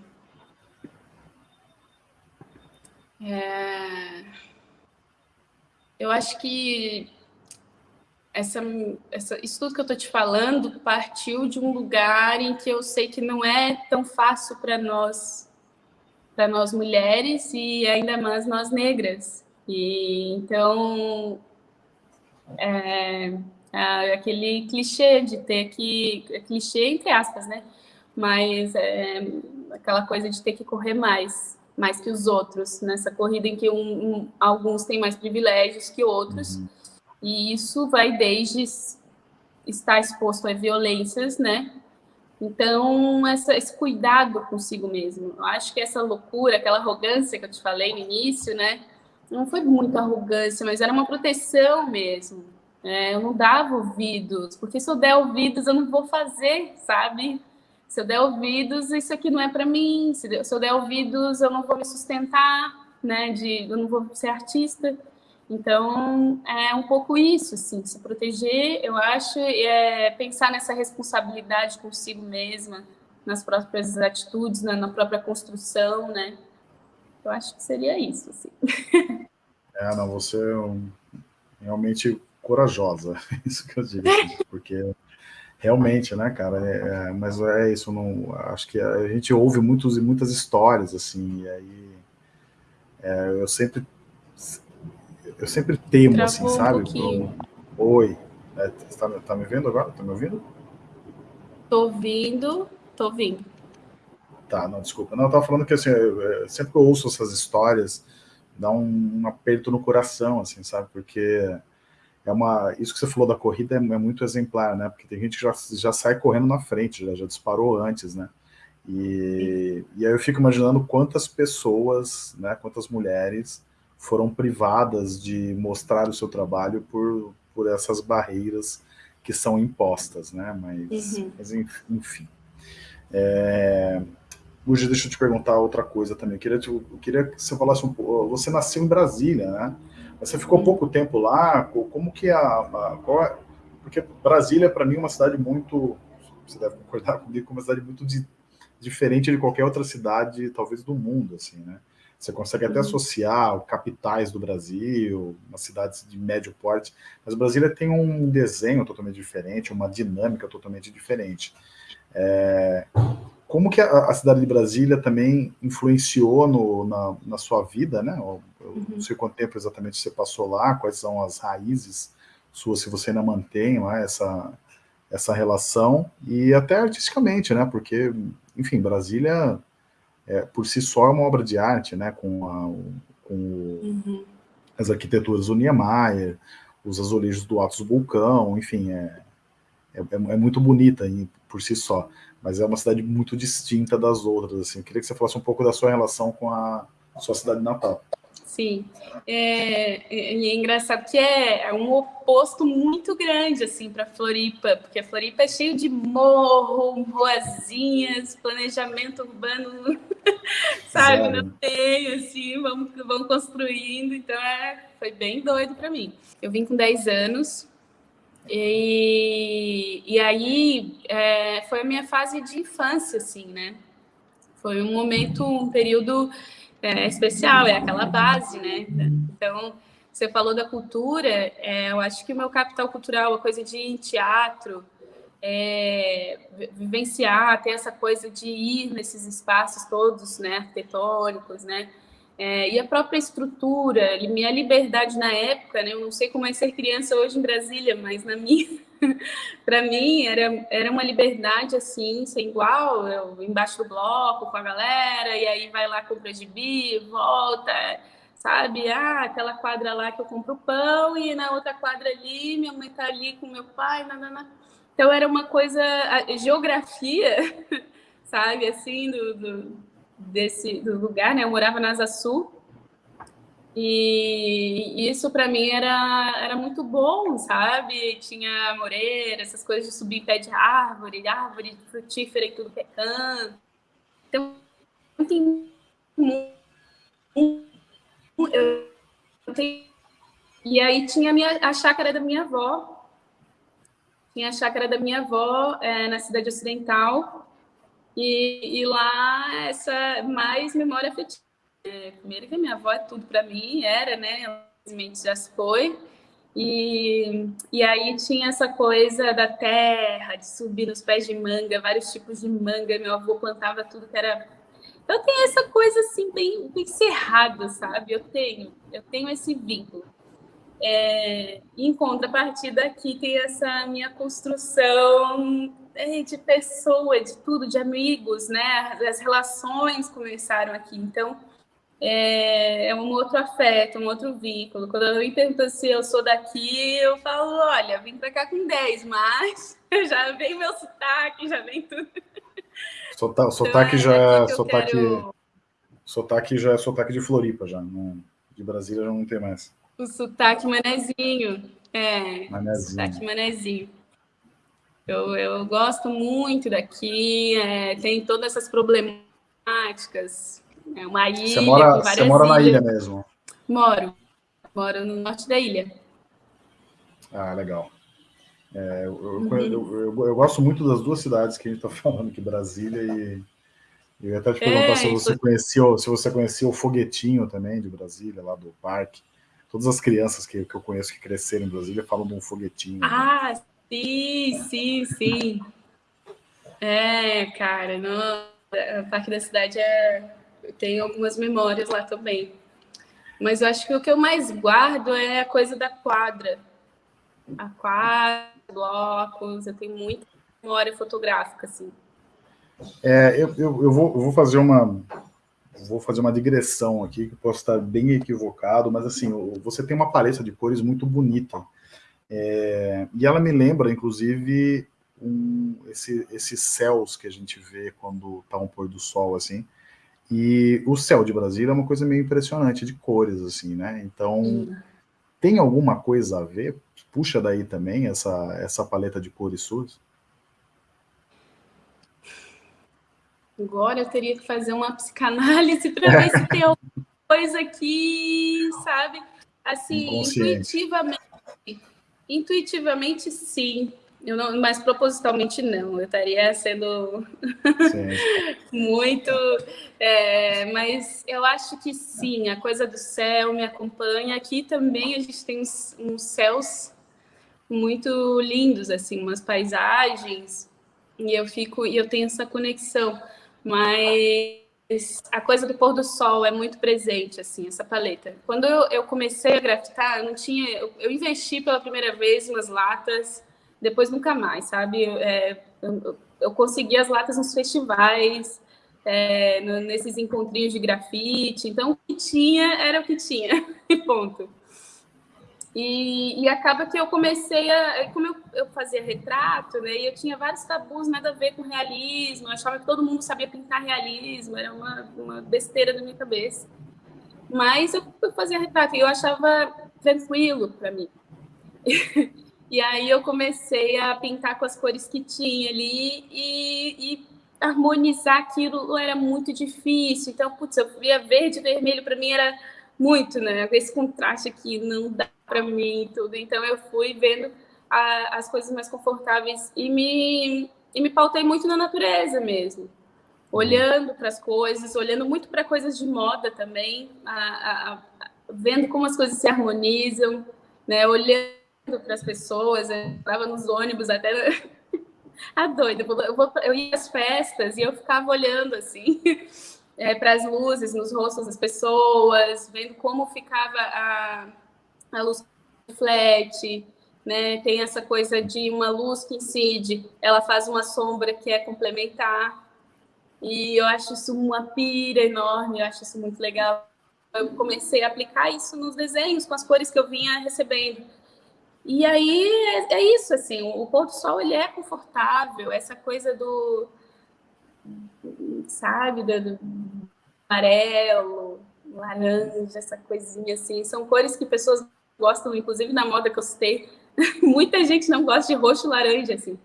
S2: É... Eu acho que essa, essa, isso tudo que eu estou te falando partiu de um lugar em que eu sei que não é tão fácil para nós, para nós mulheres e ainda mais nós negras. E então é, é aquele clichê de ter que é clichê entre aspas, né? Mas é, aquela coisa de ter que correr mais mais que os outros, nessa corrida em que um, um, alguns têm mais privilégios que outros, uhum. E isso vai desde estar exposto a violências, né? Então, essa, esse cuidado consigo mesmo. Eu acho que essa loucura, aquela arrogância que eu te falei no início, né? Não foi muita arrogância, mas era uma proteção mesmo. É, eu não dava ouvidos, porque se eu der ouvidos, eu não vou fazer, sabe? Se eu der ouvidos, isso aqui não é para mim. Se eu der ouvidos, eu não vou me sustentar, né? De, eu não vou ser artista. Então, é um pouco isso, assim, se proteger, eu acho, é pensar nessa responsabilidade consigo mesma, nas próprias atitudes, na, na própria construção, né? Eu acho que seria isso, assim.
S1: É, não, você é um, realmente corajosa, isso que eu digo, porque Realmente, né, cara? É, é, mas é isso, não, acho que a gente ouve muitos, muitas histórias, assim, e aí é, eu sempre eu sempre temo, Travou assim, sabe? Um Oi, é, tá, tá me vendo agora? Tá me ouvindo?
S2: Tô ouvindo, tô ouvindo.
S1: Tá, não, desculpa. Não, eu tava falando que, assim, eu, sempre que eu ouço essas histórias, dá um, um aperto no coração, assim, sabe? Porque é uma, isso que você falou da corrida é, é, muito exemplar, né? Porque tem gente que já, já sai correndo na frente, já, já disparou antes, né? E, e aí eu fico imaginando quantas pessoas, né, quantas mulheres foram privadas de mostrar o seu trabalho por, por essas barreiras que são impostas, né? Mas, uhum. mas enfim. É... Hoje, deixa eu te perguntar outra coisa também. Eu queria, eu queria que você falasse um pouco. Você nasceu em Brasília, né? Você ficou pouco tempo lá, como que a... a qual é, porque Brasília, para mim, é uma cidade muito, você deve concordar comigo, uma cidade muito diferente de qualquer outra cidade, talvez do mundo, assim, né? Você consegue até uhum. associar capitais do Brasil, umas cidades de médio porte, mas Brasília tem um desenho totalmente diferente, uma dinâmica totalmente diferente. É, como que a, a, cidade de Brasília também influenciou no, na, na, sua vida, né? Eu, eu uhum. não sei quanto tempo exatamente você passou lá, quais são as raízes suas, se você ainda mantém lá essa, essa relação, e até artisticamente, né? Porque, enfim, Brasília é, por si só é uma obra de arte, né? Com, a, com uhum. as arquiteturas do Niemeyer, os azulejos do Atos Vulcão, enfim, é, é, é, muito bonita em, por si só, mas é uma cidade muito distinta das outras, assim. Eu queria que você falasse um pouco da sua relação com a sua cidade natal.
S2: Sim, é, é, é engraçado que é, é, um oposto muito grande assim para Floripa, porque a Floripa é cheio de morro, ruazinhas, planejamento urbano, sabe? Não tem assim, vamos, vamos construindo, então é, foi bem doido para mim. Eu vim com 10 anos e, e aí é, foi a minha fase de infância, assim, né? Foi um momento, um período é, especial, é aquela base, né? Então, você falou da cultura, é, eu acho que o meu capital cultural, a coisa de teatro, é, vivenciar, ter essa coisa de ir nesses espaços todos, né, arquitetônicos, né, é, e a própria estrutura, minha liberdade na época, né, eu não sei como é ser criança hoje em Brasília, mas na minha, para mim era, era uma liberdade assim, sem igual, eu embaixo do bloco com a galera, e aí vai lá, compra gibi, volta, sabe? Ah, aquela quadra lá que eu compro pão, e na outra quadra ali, minha mãe tá ali com meu pai, nanana. Então era uma coisa, a geografia, sabe, assim, do, do, desse, do lugar, né? Eu morava na Asa Sul, e isso para mim era, era muito bom, sabe? Tinha moreira, essas coisas de subir pé de árvore, árvore frutífera e tudo que é canto. Então, tem eu tenho, e aí tinha a, minha, a chácara da minha avó. Tinha a chácara da minha avó é, na cidade ocidental. E, e lá essa mais memória afetiva é, primeiro que a minha avó é tudo para mim, era, né? Infelizmente já se foi. E, e aí tinha essa coisa da terra, de subir nos pés de manga, vários tipos de manga. Meu avô plantava tudo que era. Eu tenho essa coisa assim, bem, bem cerrada, sabe? Eu tenho, eu tenho esse vínculo. É, em contrapartida, aqui tem essa minha construção é, de pessoa, de tudo, de amigos, né? As relações começaram aqui. Então, é, é, um outro afeto, um outro vínculo. Quando alguém pergunta se eu sou daqui, eu falo, olha, vim para cá com 10, mas já vem meu sotaque, já vem tudo.
S1: Sota, então, sotaque então, já é, sotaque, quero... sotaque já é sotaque de Floripa, já. Não, de Brasília já não tem mais.
S2: O sotaque manezinho. É, manezinho. sotaque manezinho. Eu, eu gosto muito daqui, é, tem todas essas problemáticas, é uma ilha você
S1: mora, Você mora na ilha mesmo?
S2: Moro. Moro no norte da ilha.
S1: Ah, legal. É, eu, uhum. eu, eu, eu, gosto muito das duas cidades que a gente está falando aqui, Brasília e... Eu ia até te perguntar é, se, você conhecia, se você conhecia o Foguetinho também, de Brasília, lá do parque. Todas as crianças que, que eu conheço que cresceram em Brasília falam de um foguetinho.
S2: Ah, né? sim, sim, sim. É, cara, no, o Parque da Cidade é, eu tenho algumas memórias lá também. Mas eu acho que o que eu mais guardo é a coisa da quadra. A quadra, blocos, eu tenho muita memória fotográfica, assim.
S1: É, eu, eu, eu, vou, eu vou fazer uma vou fazer uma digressão aqui, que posso estar bem equivocado, mas assim, você tem uma paleta de cores muito bonita. É, e ela me lembra, inclusive, um, esse, esses céus que a gente vê quando está um pôr do sol, assim, e o céu de Brasília é uma coisa meio impressionante de cores, assim, né? Então, hum. tem alguma coisa a ver? Puxa daí também essa, essa paleta de cores suas?
S2: Agora eu teria que fazer uma psicanálise para ver se tem alguma coisa aqui, sabe? Assim, intuitivamente, intuitivamente sim. Eu não, mas propositalmente não, eu estaria sendo muito. É, mas eu acho que sim, a coisa do céu me acompanha. Aqui também a gente tem uns, uns céus muito lindos, assim, umas paisagens, e eu fico, e eu tenho essa conexão, mas a coisa do pôr do sol é muito presente, assim, essa paleta. Quando eu, comecei a grafitar, eu não tinha, eu, investi pela primeira vez umas latas depois nunca mais, sabe? É, eu, consegui as latas nos festivais, é, nesses encontrinhos de grafite, então o que tinha era o que tinha, e ponto. E, e, acaba que eu comecei a. Como eu, eu, fazia retrato, né? E eu tinha vários tabus, nada a ver com realismo. Eu achava que todo mundo sabia pintar realismo, era uma, uma besteira na minha cabeça. Mas eu, eu fazia retrato e eu achava tranquilo para mim. E aí eu comecei a pintar com as cores que tinha ali e, e harmonizar aquilo era muito difícil. Então, putz, eu via verde e vermelho para mim era muito, né? Esse contraste aqui não dá para mim e tudo. Então eu fui vendo a, as coisas mais confortáveis e me e me pautei muito na natureza mesmo. Olhando para as coisas, olhando muito para coisas de moda também, a, a, vendo como as coisas se harmonizam, né? Olhando para as pessoas, eu estava nos ônibus até a doida. Eu, vou, eu ia às festas e eu ficava olhando assim é, para as luzes nos rostos das pessoas, vendo como ficava a, a luz reflete, né? Tem essa coisa de uma luz que incide, ela faz uma sombra que é complementar. E eu acho isso uma pira enorme, eu acho isso muito legal. Eu comecei a aplicar isso nos desenhos, com as cores que eu vinha recebendo. E aí é, é isso, assim, o pôr do sol ele é confortável, essa coisa do, sabe, do, amarelo, laranja, essa coisinha assim, são cores que pessoas gostam, inclusive na moda que eu citei, muita gente não gosta de roxo e laranja, assim,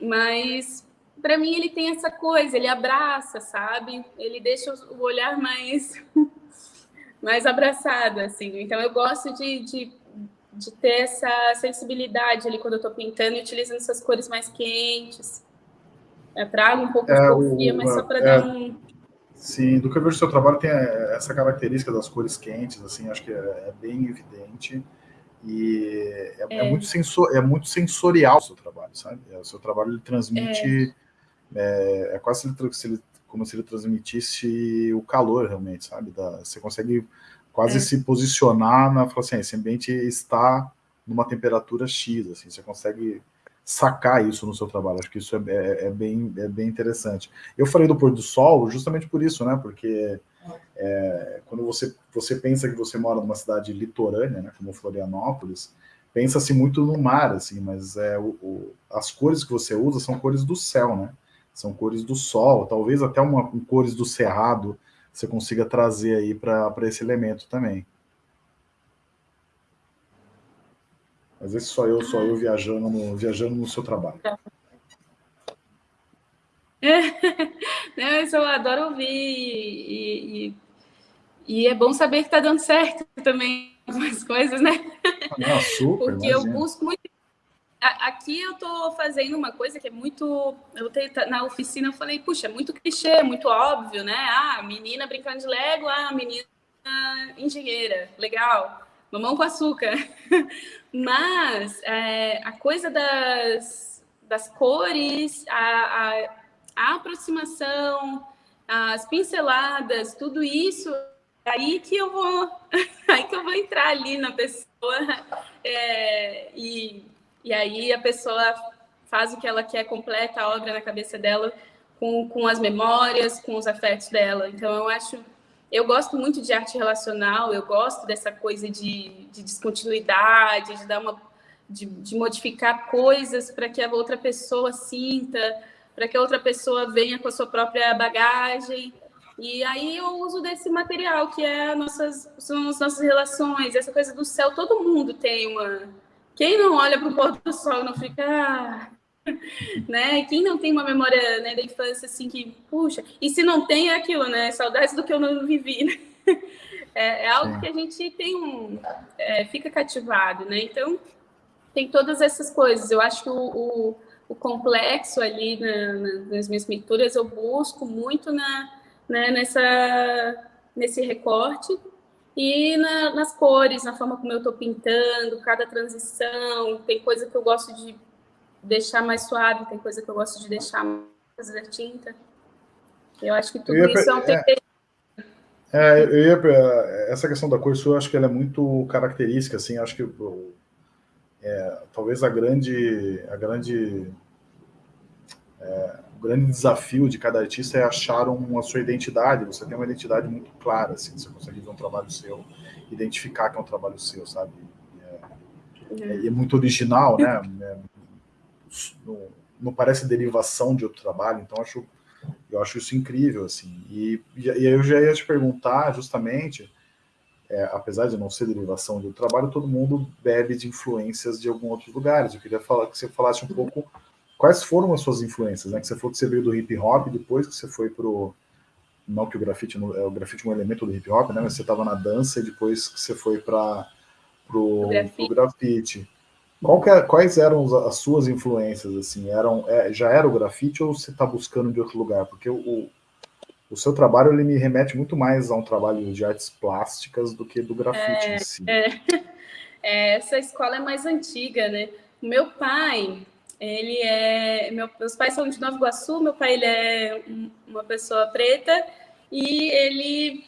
S2: mas para mim ele tem essa coisa, ele abraça, sabe, ele deixa o olhar mais, mais abraçado, assim, então eu gosto de, de de ter essa sensibilidade ali quando eu estou pintando e utilizando essas cores mais quentes. Eu trago um pouco é, de porfia, mas só para é, dar um...
S1: Sim, do que eu vejo no seu trabalho tem é, essa característica das cores quentes, assim, acho que é, é bem evidente e é, é, muito, sensor, é muito sensorial o seu trabalho, sabe? O seu trabalho ele transmite, é, quase se ele, como se ele transmitisse o calor realmente, sabe? Da, você consegue quase é. se posicionar na, falar assim, esse ambiente está numa temperatura X, assim, você consegue sacar isso no seu trabalho, acho que isso é, é, é, bem, é bem interessante. Eu falei do pôr do sol justamente por isso, né, porque é, quando você, você pensa que você mora numa cidade litorânea, né, como Florianópolis, pensa-se muito no mar, assim, mas é, o, o, as cores que você usa são cores do céu, né, são cores do sol, talvez até uma, um cores do cerrado, você consiga trazer aí para esse elemento também. Às vezes só eu, só eu viajando no, viajando no seu trabalho.
S2: Não, isso eu adoro ouvir e, e, e é bom saber que está dando certo também algumas coisas, né?
S1: Não, super,
S2: Porque imagina. eu busco muito Aqui eu estou fazendo uma coisa que é muito. Eu tenho, na oficina eu falei, puxa, é muito clichê, muito óbvio, né? Ah, menina brincando de Lego, ah, menina engenheira, legal, mamão com açúcar. Mas é, a coisa das, das cores, a, a, a aproximação, as pinceladas, tudo isso é aí que eu vou aí que eu vou entrar ali na pessoa é, e e aí a pessoa faz o que ela quer, completa a obra na cabeça dela com, com as memórias, com os afetos dela. Então eu acho, eu gosto muito de arte relacional, eu gosto dessa coisa de, de descontinuidade, de dar uma de, de modificar coisas para que a outra pessoa sinta, para que a outra pessoa venha com a sua própria bagagem. E aí eu uso desse material que é nossas, são as nossas relações, essa coisa do céu. Todo mundo tem uma, quem não olha para o pôr do sol não fica. Ah, né? Quem não tem uma memória né, da infância assim que, puxa, e se não tem é aquilo, né? Saudades do que eu não vivi. Né? é, é algo Sim. que a gente tem um, é, fica cativado, né? Então, tem todas essas coisas. Eu acho que o, o, o complexo ali na, na, nas minhas pinturas eu busco muito na, né, nessa, nesse recorte e na, nas cores, na forma como eu estou pintando, cada transição. Tem coisa que eu gosto de deixar mais suave, tem coisa que eu gosto de deixar mais a tinta. Eu acho que tudo ia, isso é um tempero.
S1: É, eu ia, essa questão da cor sua, eu acho que ela é muito característica, assim, acho que é, talvez a grande, a grande, é, o grande desafio de cada artista é achar uma sua identidade, você tem uma identidade muito clara, assim, você consegue ver um trabalho seu, identificar que é um trabalho seu, sabe? É, é, é muito original, né? Não, não parece derivação de outro trabalho, então acho eu acho isso incrível, assim. E, e eu já ia te perguntar, justamente, é, apesar de não ser derivação do trabalho, todo mundo bebe de influências de alguns outros lugares. Eu queria falar que você falasse um pouco quais foram as suas influências, né? Que você falou que você veio do hip hop, depois que você foi pro não que o grafite é o grafite é um elemento do hip hop, né? Mas você estava na dança e depois que você foi para pro, pro grafite. É, quais eram as suas influências, assim? Eram, é, já era o grafite ou você está buscando de outro lugar? Porque o, o seu trabalho ele me remete muito mais a um trabalho de artes plásticas do que do grafite é, em si.
S2: É. É, essa escola é mais antiga, né? Meu pai, ele é... Meu, meus pais são de Nova Iguaçu, meu pai ele é uma pessoa preta e ele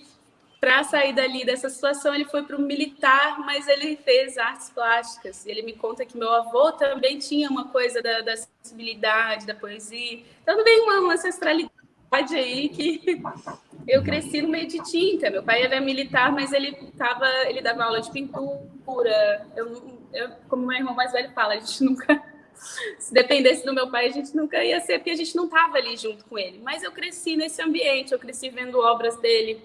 S2: para sair dali dessa situação, ele foi para o militar, mas ele fez artes plásticas. Ele me conta que meu avô também tinha uma coisa da, da sensibilidade, da poesia. Então, também uma, uma ancestralidade aí que eu cresci no meio de tinta. Meu pai era militar, mas ele tava, ele dava aula de pintura. Eu, eu como meu irmão mais velho fala, a gente nunca se dependesse do meu pai, a gente nunca ia ser, porque a gente não estava ali junto com ele. Mas eu cresci nesse ambiente, eu cresci vendo obras dele,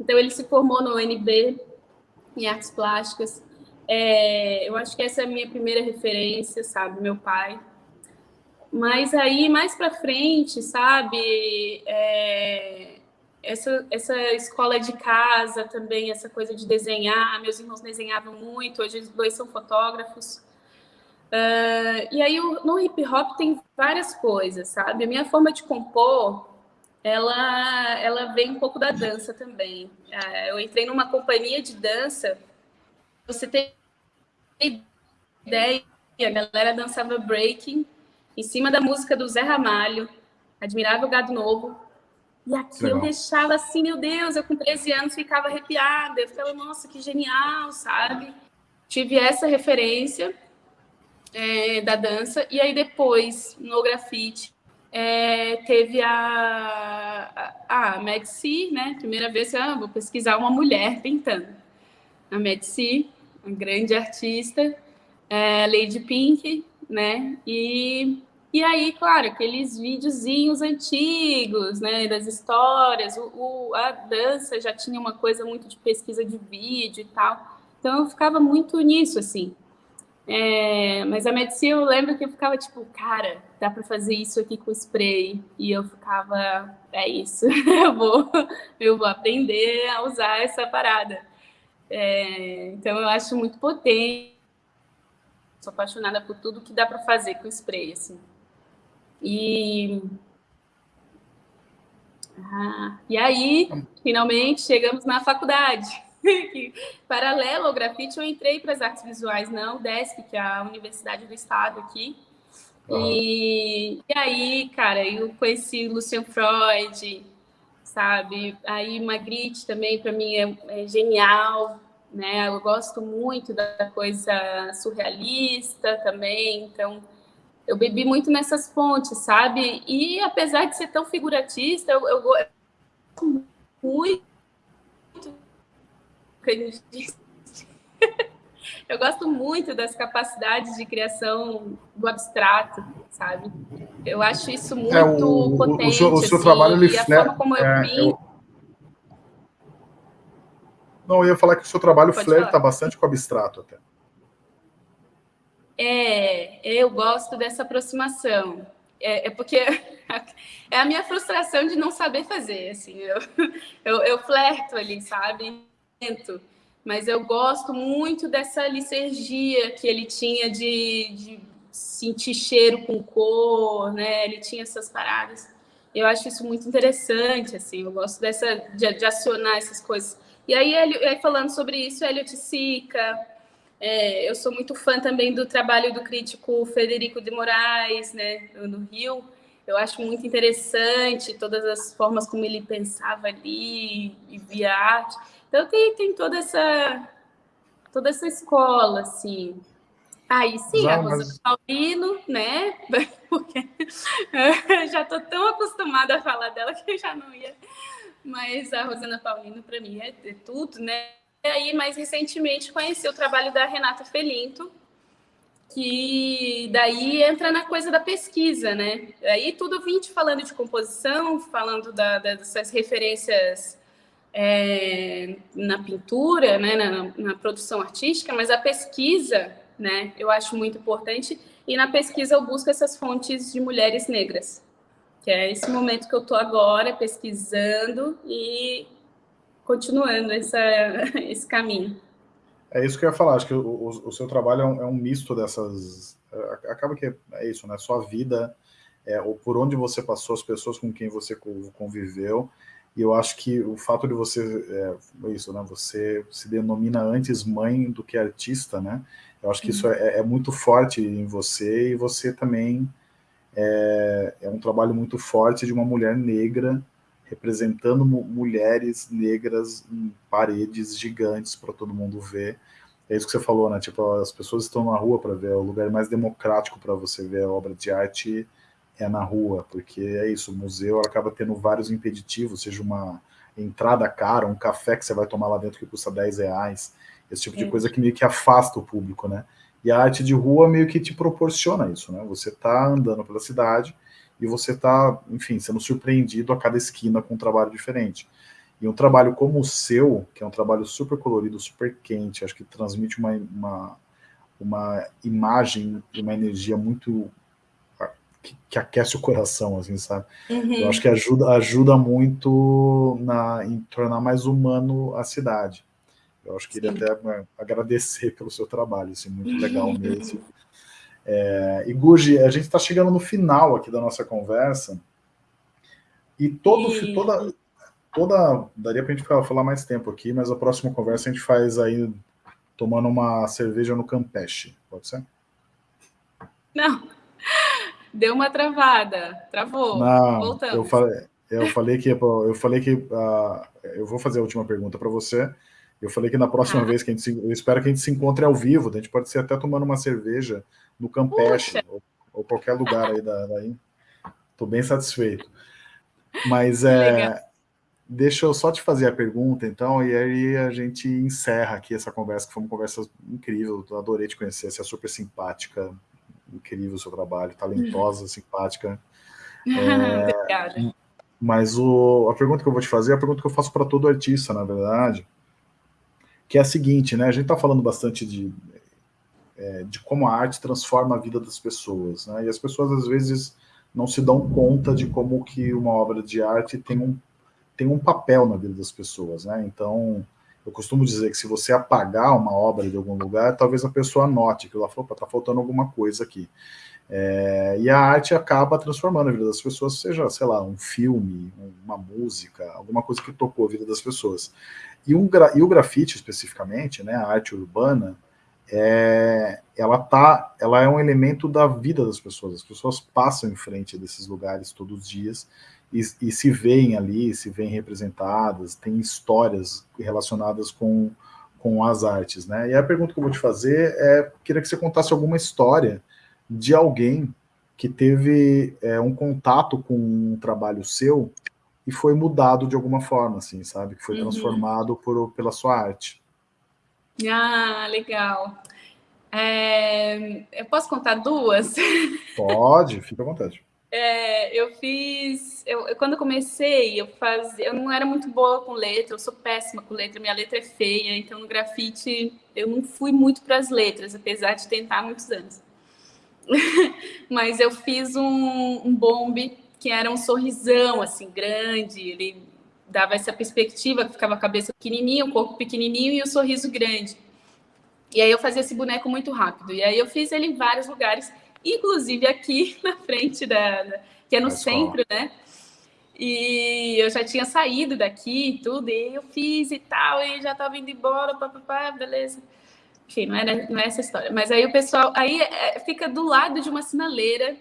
S2: então, ele se formou no UNB, em artes plásticas. É, eu acho que essa é a minha primeira referência, sabe? Meu pai. Mas aí, mais para frente, sabe? É, essa, essa escola de casa também, essa coisa de desenhar. Meus irmãos desenhavam muito, hoje os dois são fotógrafos. Uh, e aí, no hip hop tem várias coisas, sabe? A minha forma de compor ela, ela vem um pouco da dança também. É, eu entrei numa companhia de dança, você tem ideia, a galera dançava breaking em cima da música do Zé Ramalho, Admirável Gado Novo, e aqui Legal. eu deixava assim, meu Deus, eu com 13 anos ficava arrepiada, eu ficava, nossa, que genial, sabe? Tive essa referência é, da dança, e aí depois, no grafite, é, teve a, a, a né? Primeira vez ah, vou pesquisar uma mulher pintando. A Medici, uma grande artista, é, Lady Pink, né? E, e aí, claro, aqueles videozinhos antigos, né? Das histórias, o, o, a dança já tinha uma coisa muito de pesquisa de vídeo e tal. Então eu ficava muito nisso, assim. É, mas a medicina eu lembro que eu ficava tipo, cara, dá para fazer isso aqui com spray. E eu ficava, é isso, eu vou, eu vou aprender a usar essa parada. É, então eu acho muito potente. Sou apaixonada por tudo que dá para fazer com spray, assim. E ah, e aí, finalmente, chegamos na faculdade. Paralelo ao grafite, eu entrei para as artes visuais na UDESC, que é a Universidade do Estado aqui. Uhum. E, e, aí, cara, eu conheci Lucian Freud, sabe? Aí Magritte também, para mim, é, é, genial, né? Eu gosto muito da coisa surrealista também, então eu bebi muito nessas fontes, sabe? E apesar de ser tão figuratista, eu, eu gosto muito eu gosto muito das capacidades de criação do abstrato, sabe? Eu acho isso muito é, o, potente. O seu, o seu assim, trabalho, ele, e a forma como eu é, Eu...
S1: Não, eu ia falar que o seu trabalho Pode flerta falar. bastante com o abstrato até.
S2: É, eu gosto dessa aproximação. É, é, porque é a minha frustração de não saber fazer, assim, eu, eu, eu flerto ali, sabe? Mas eu gosto muito dessa licergia que ele tinha de, de sentir cheiro com cor, né? Ele tinha essas paradas. Eu acho isso muito interessante, assim, eu gosto dessa, de, de acionar essas coisas. E aí, ele, aí falando sobre isso, Elliot Sica, é, eu sou muito fã também do trabalho do crítico Federico de Moraes, né, no Rio. Eu acho muito interessante todas as formas como ele pensava ali e via arte. Então, tem, tem toda essa toda essa escola, assim. Aí sim, a Rosa mas... Paulino, né? Porque já estou tão acostumada a falar dela que eu já não ia. Mas a Rosana Paulino, para mim, é, é, tudo, né? E aí, mais recentemente, conheci o trabalho da Renata Felinto, que daí entra na coisa da pesquisa, né? Aí tudo vim te falando de composição, falando da, dessas referências é, na pintura, né, na, na, produção artística, mas a pesquisa, né, eu acho muito importante, e na pesquisa eu busco essas fontes de mulheres negras, que é esse momento que eu estou agora pesquisando e continuando essa, esse caminho.
S1: É isso que eu ia falar, acho que o, o, o seu trabalho é um, é um, misto dessas... É, acaba que é isso, né? Sua vida, é, ou por onde você passou, as pessoas com quem você conviveu, e eu acho que o fato de você, é, isso, né, você se denomina antes mãe do que artista, né? Eu acho que isso é, é muito forte em você e você também é, é, um trabalho muito forte de uma mulher negra representando mulheres negras em paredes gigantes para todo mundo ver. É isso que você falou, né? Tipo, as pessoas estão na rua para ver, é o lugar mais democrático para você ver a obra de arte é na rua, porque é isso, o museu acaba tendo vários impeditivos, seja uma entrada cara, um café que você vai tomar lá dentro que custa 10 reais, esse tipo de coisa que meio que afasta o público, né? E a arte de rua meio que te proporciona isso, né? Você tá andando pela cidade e você tá, enfim, sendo surpreendido a cada esquina com um trabalho diferente. E um trabalho como o seu, que é um trabalho super colorido, super quente, acho que transmite uma, uma, uma imagem e uma energia muito que, que, aquece o coração, assim, sabe? Uhum. Eu acho que ajuda, ajuda muito na, em tornar mais humano a cidade. Eu acho que ele até né, agradecer pelo seu trabalho, assim, muito legal mesmo. É, e Guji, a gente está chegando no final aqui da nossa conversa, e todo, e... toda, toda, daria para a gente falar mais tempo aqui, mas a próxima conversa a gente faz aí tomando uma cerveja no Campeche, pode ser?
S2: Não, Deu uma travada, travou.
S1: Não, Voltamos. Eu falei, eu falei que eu falei que uh, eu vou fazer a última pergunta para você. Eu falei que na próxima ah. vez que a gente se, eu espero que a gente se encontre ao vivo, a gente pode ser até tomando uma cerveja no Campeche ou, ou, qualquer lugar aí da, daí. Tô bem satisfeito. Mas é, deixa eu só te fazer a pergunta, então, e aí a gente encerra aqui essa conversa, que foi uma conversa incrível. Adorei te conhecer, você é super simpática, incrível o seu trabalho, talentosa, simpática.
S2: É, Obrigada.
S1: Mas o, a pergunta que eu vou te fazer é a pergunta que eu faço para todo artista, na verdade, que é a seguinte, né? A gente está falando bastante de, é, de como a arte transforma a vida das pessoas, né? E as pessoas, às vezes, não se dão conta de como que uma obra de arte tem um, tem um papel na vida das pessoas, né? Então, eu costumo dizer que se você apagar uma obra de algum lugar, talvez a pessoa note que ela falou, está faltando alguma coisa aqui. É, e a arte acaba transformando a vida das pessoas, seja, sei lá, um filme, uma música, alguma coisa que tocou a vida das pessoas. E, um, e o grafite, especificamente, né, a arte urbana, é, ela, tá, ela é um elemento da vida das pessoas. As pessoas passam em frente desses lugares todos os dias e, e, se veem ali, se veem representadas, tem histórias relacionadas com, com as artes, né? E a pergunta que eu vou te fazer é, queria que você contasse alguma história de alguém que teve é, um contato com um trabalho seu e foi mudado de alguma forma, assim, sabe? Que foi uhum. transformado por, pela sua arte.
S2: Ah, legal. É, eu posso contar duas?
S1: Pode, fica à vontade.
S2: É, eu fiz. Eu, eu, quando eu comecei, eu fazia. Eu não era muito boa com letra, eu sou péssima com letra, minha letra é feia, então no grafite eu não fui muito para as letras, apesar de tentar há muitos anos. Mas eu fiz um, um bombe que era um sorrisão, assim, grande, ele dava essa perspectiva, que ficava a cabeça pequenininha, o corpo pequenininho e o sorriso grande. E aí eu fazia esse boneco muito rápido. E aí eu fiz ele em vários lugares, inclusive aqui na frente da, da que é no centro, né? E eu já tinha saído daqui e tudo, e eu fiz e tal, e já estava indo embora, papapá, beleza. Enfim, não, era, não é essa história. Mas aí o pessoal, aí é, fica do lado de uma sinaleira,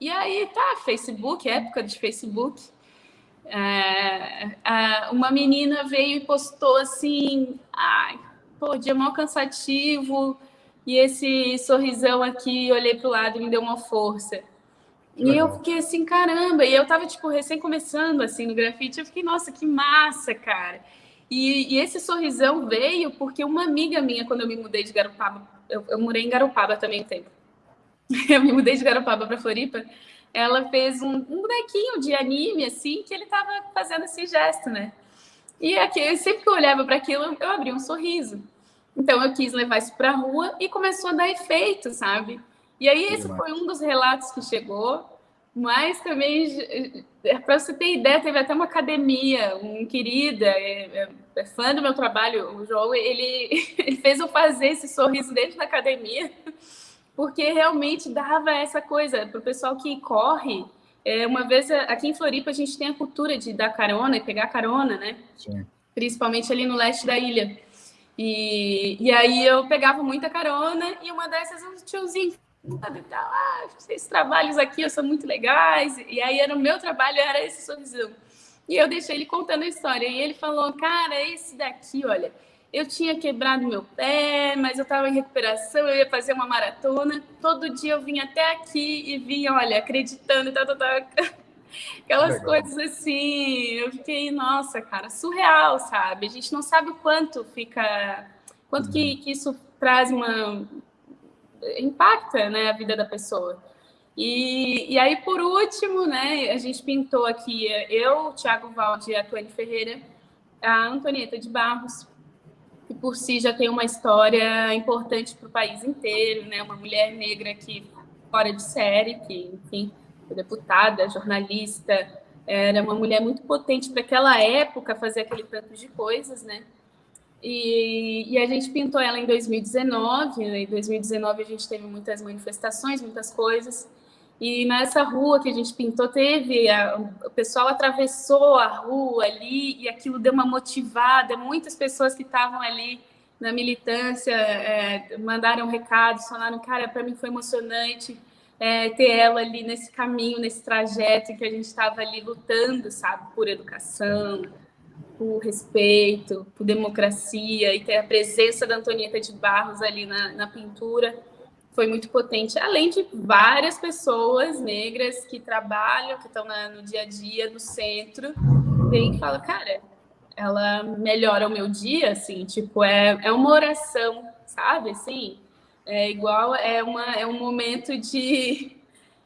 S2: e aí tá, Facebook, época de Facebook, é, uma menina veio e postou assim, ai, pô, dia mal cansativo, e esse sorrisão aqui, olhei para o lado e me deu uma força. E eu fiquei assim, caramba, e eu tava, tipo, recém começando, assim, no grafite, eu fiquei, nossa, que massa, cara. E, e, esse sorrisão veio porque uma amiga minha, quando eu me mudei de Garopaba, eu, eu morei em Garopaba também um tempo, eu me mudei de Garopaba para Floripa, ela fez um, um, bonequinho de anime, assim, que ele tava fazendo esse gesto, né? E aqui, sempre que eu olhava para aquilo, eu abria um sorriso. Então eu quis levar isso para a rua e começou a dar efeito, sabe? E aí esse foi um dos relatos que chegou, mas também, é, para você ter ideia, teve até uma academia, um querida, é, é, é fã do meu trabalho, o João, ele, ele fez eu fazer esse sorriso dentro da academia, porque realmente dava essa coisa para o pessoal que corre. É, uma vez aqui em Floripa a gente tem a cultura de dar carona e pegar carona, né? Sim. Principalmente ali no leste da ilha. E, e aí eu pegava muita carona e uma dessas um tiozinho sabe, tal, ah, esses trabalhos aqui são muito legais. E aí era o meu trabalho, era esse sorrisão. E eu deixei ele contando a história. E ele falou, cara, esse daqui, olha, eu tinha quebrado meu pé, mas eu estava em recuperação, eu ia fazer uma maratona. Todo dia eu vinha até aqui e vinha, olha, acreditando, tal, tal, tal. Aquelas Legal. coisas assim, eu fiquei, nossa, cara, surreal, sabe? A gente não sabe o quanto fica, quanto uhum. que, que isso traz uma, impacta, né, a vida da pessoa. E, e aí, por último, né, a gente pintou aqui, eu, o Thiago Valde e a Tuane Ferreira, a Antonieta de Barros, que por si já tem uma história importante para o país inteiro, né? Uma mulher negra que fora de série, que, enfim, deputada, jornalista, era uma mulher muito potente para aquela época fazer aquele tanto de coisas, né? E, e, a gente pintou ela em 2019. Né? Em 2019 a gente teve muitas manifestações, muitas coisas. E nessa rua que a gente pintou, teve. A, o pessoal atravessou a rua ali e aquilo deu uma motivada. Muitas pessoas que estavam ali na militância é, mandaram recados, falaram: Cara, para mim foi emocionante é, ter ela ali nesse caminho, nesse trajeto em que a gente estava ali lutando, sabe, por educação, por respeito, por democracia e ter a presença da Antonieta de Barros ali na, na pintura foi muito potente, além de várias pessoas negras que trabalham, que estão no dia a dia do centro, vem e fala, cara, ela melhora o meu dia, assim, tipo, é, é uma oração, sabe, assim, é igual, é, uma, é um momento de,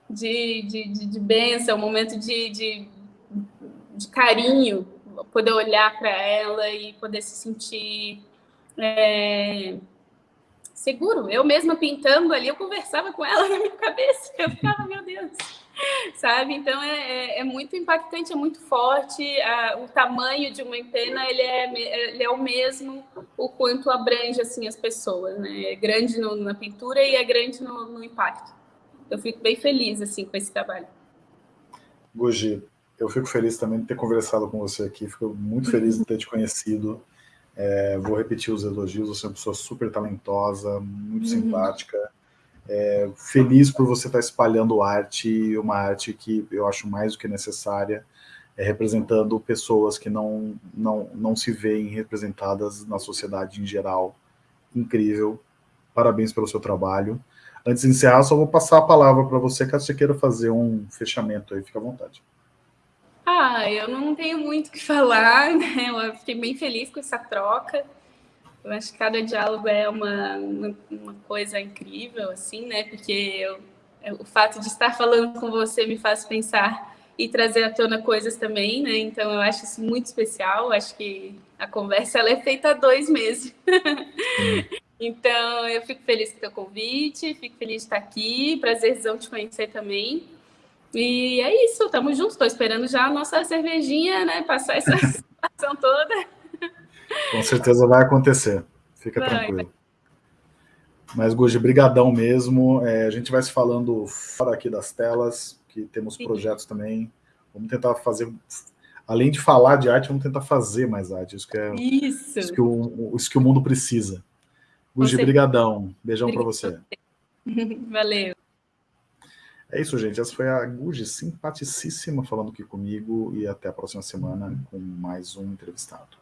S2: de, de, de, de bênção, um momento de, de, de carinho, poder olhar para ela e poder se sentir... É, seguro. Eu mesma pintando ali, eu conversava com ela na minha cabeça. Eu ficava, meu Deus, sabe? Então é, é, é muito impactante, é muito forte. o tamanho de uma empena ele é, ele é o mesmo o quanto abrange assim as pessoas, né? É grande no, na pintura e é grande no, no impacto. Eu fico bem feliz assim com esse trabalho.
S1: Gugi, eu fico feliz também de ter conversado com você aqui. Fico muito feliz de ter te conhecido. É, vou repetir os elogios, você é uma pessoa super talentosa, muito uhum. simpática. É, feliz por você estar espalhando arte, uma arte que eu acho mais do que necessária, é, representando pessoas que não, não, não se veem representadas na sociedade em geral. Incrível. Parabéns pelo seu trabalho. Antes de encerrar, só vou passar a palavra para você, caso você queira fazer um fechamento aí, fica à vontade.
S2: Ah, eu não tenho muito o que falar, né? Eu fiquei bem feliz com essa troca. Eu acho que cada diálogo é uma, uma, uma coisa incrível, assim, né? Porque eu, o fato de estar falando com você me faz pensar e trazer à tona coisas também, né? Então eu acho isso muito especial. Eu acho que a conversa ela é feita há dois meses. então eu fico feliz com o teu convite, fico feliz de estar aqui, prazerzão te conhecer também. E é isso, estamos juntos. Estou esperando já a nossa cervejinha, né? Passar essa situação toda.
S1: Com certeza vai acontecer. Fica vai, tranquilo. Vai. Mas, Guji, brigadão mesmo. É, a gente vai se falando fora aqui das telas, que temos Sim. projetos também. Vamos tentar fazer, além de falar de arte, vamos tentar fazer mais arte. Isso que, é, isso. Isso que, o, isso que o mundo precisa. Guji, brigadão. Beijão para você.
S2: Valeu.
S1: É isso, gente. Essa foi a Guji, simpaticíssima, falando aqui comigo. E até a próxima semana com mais um entrevistado.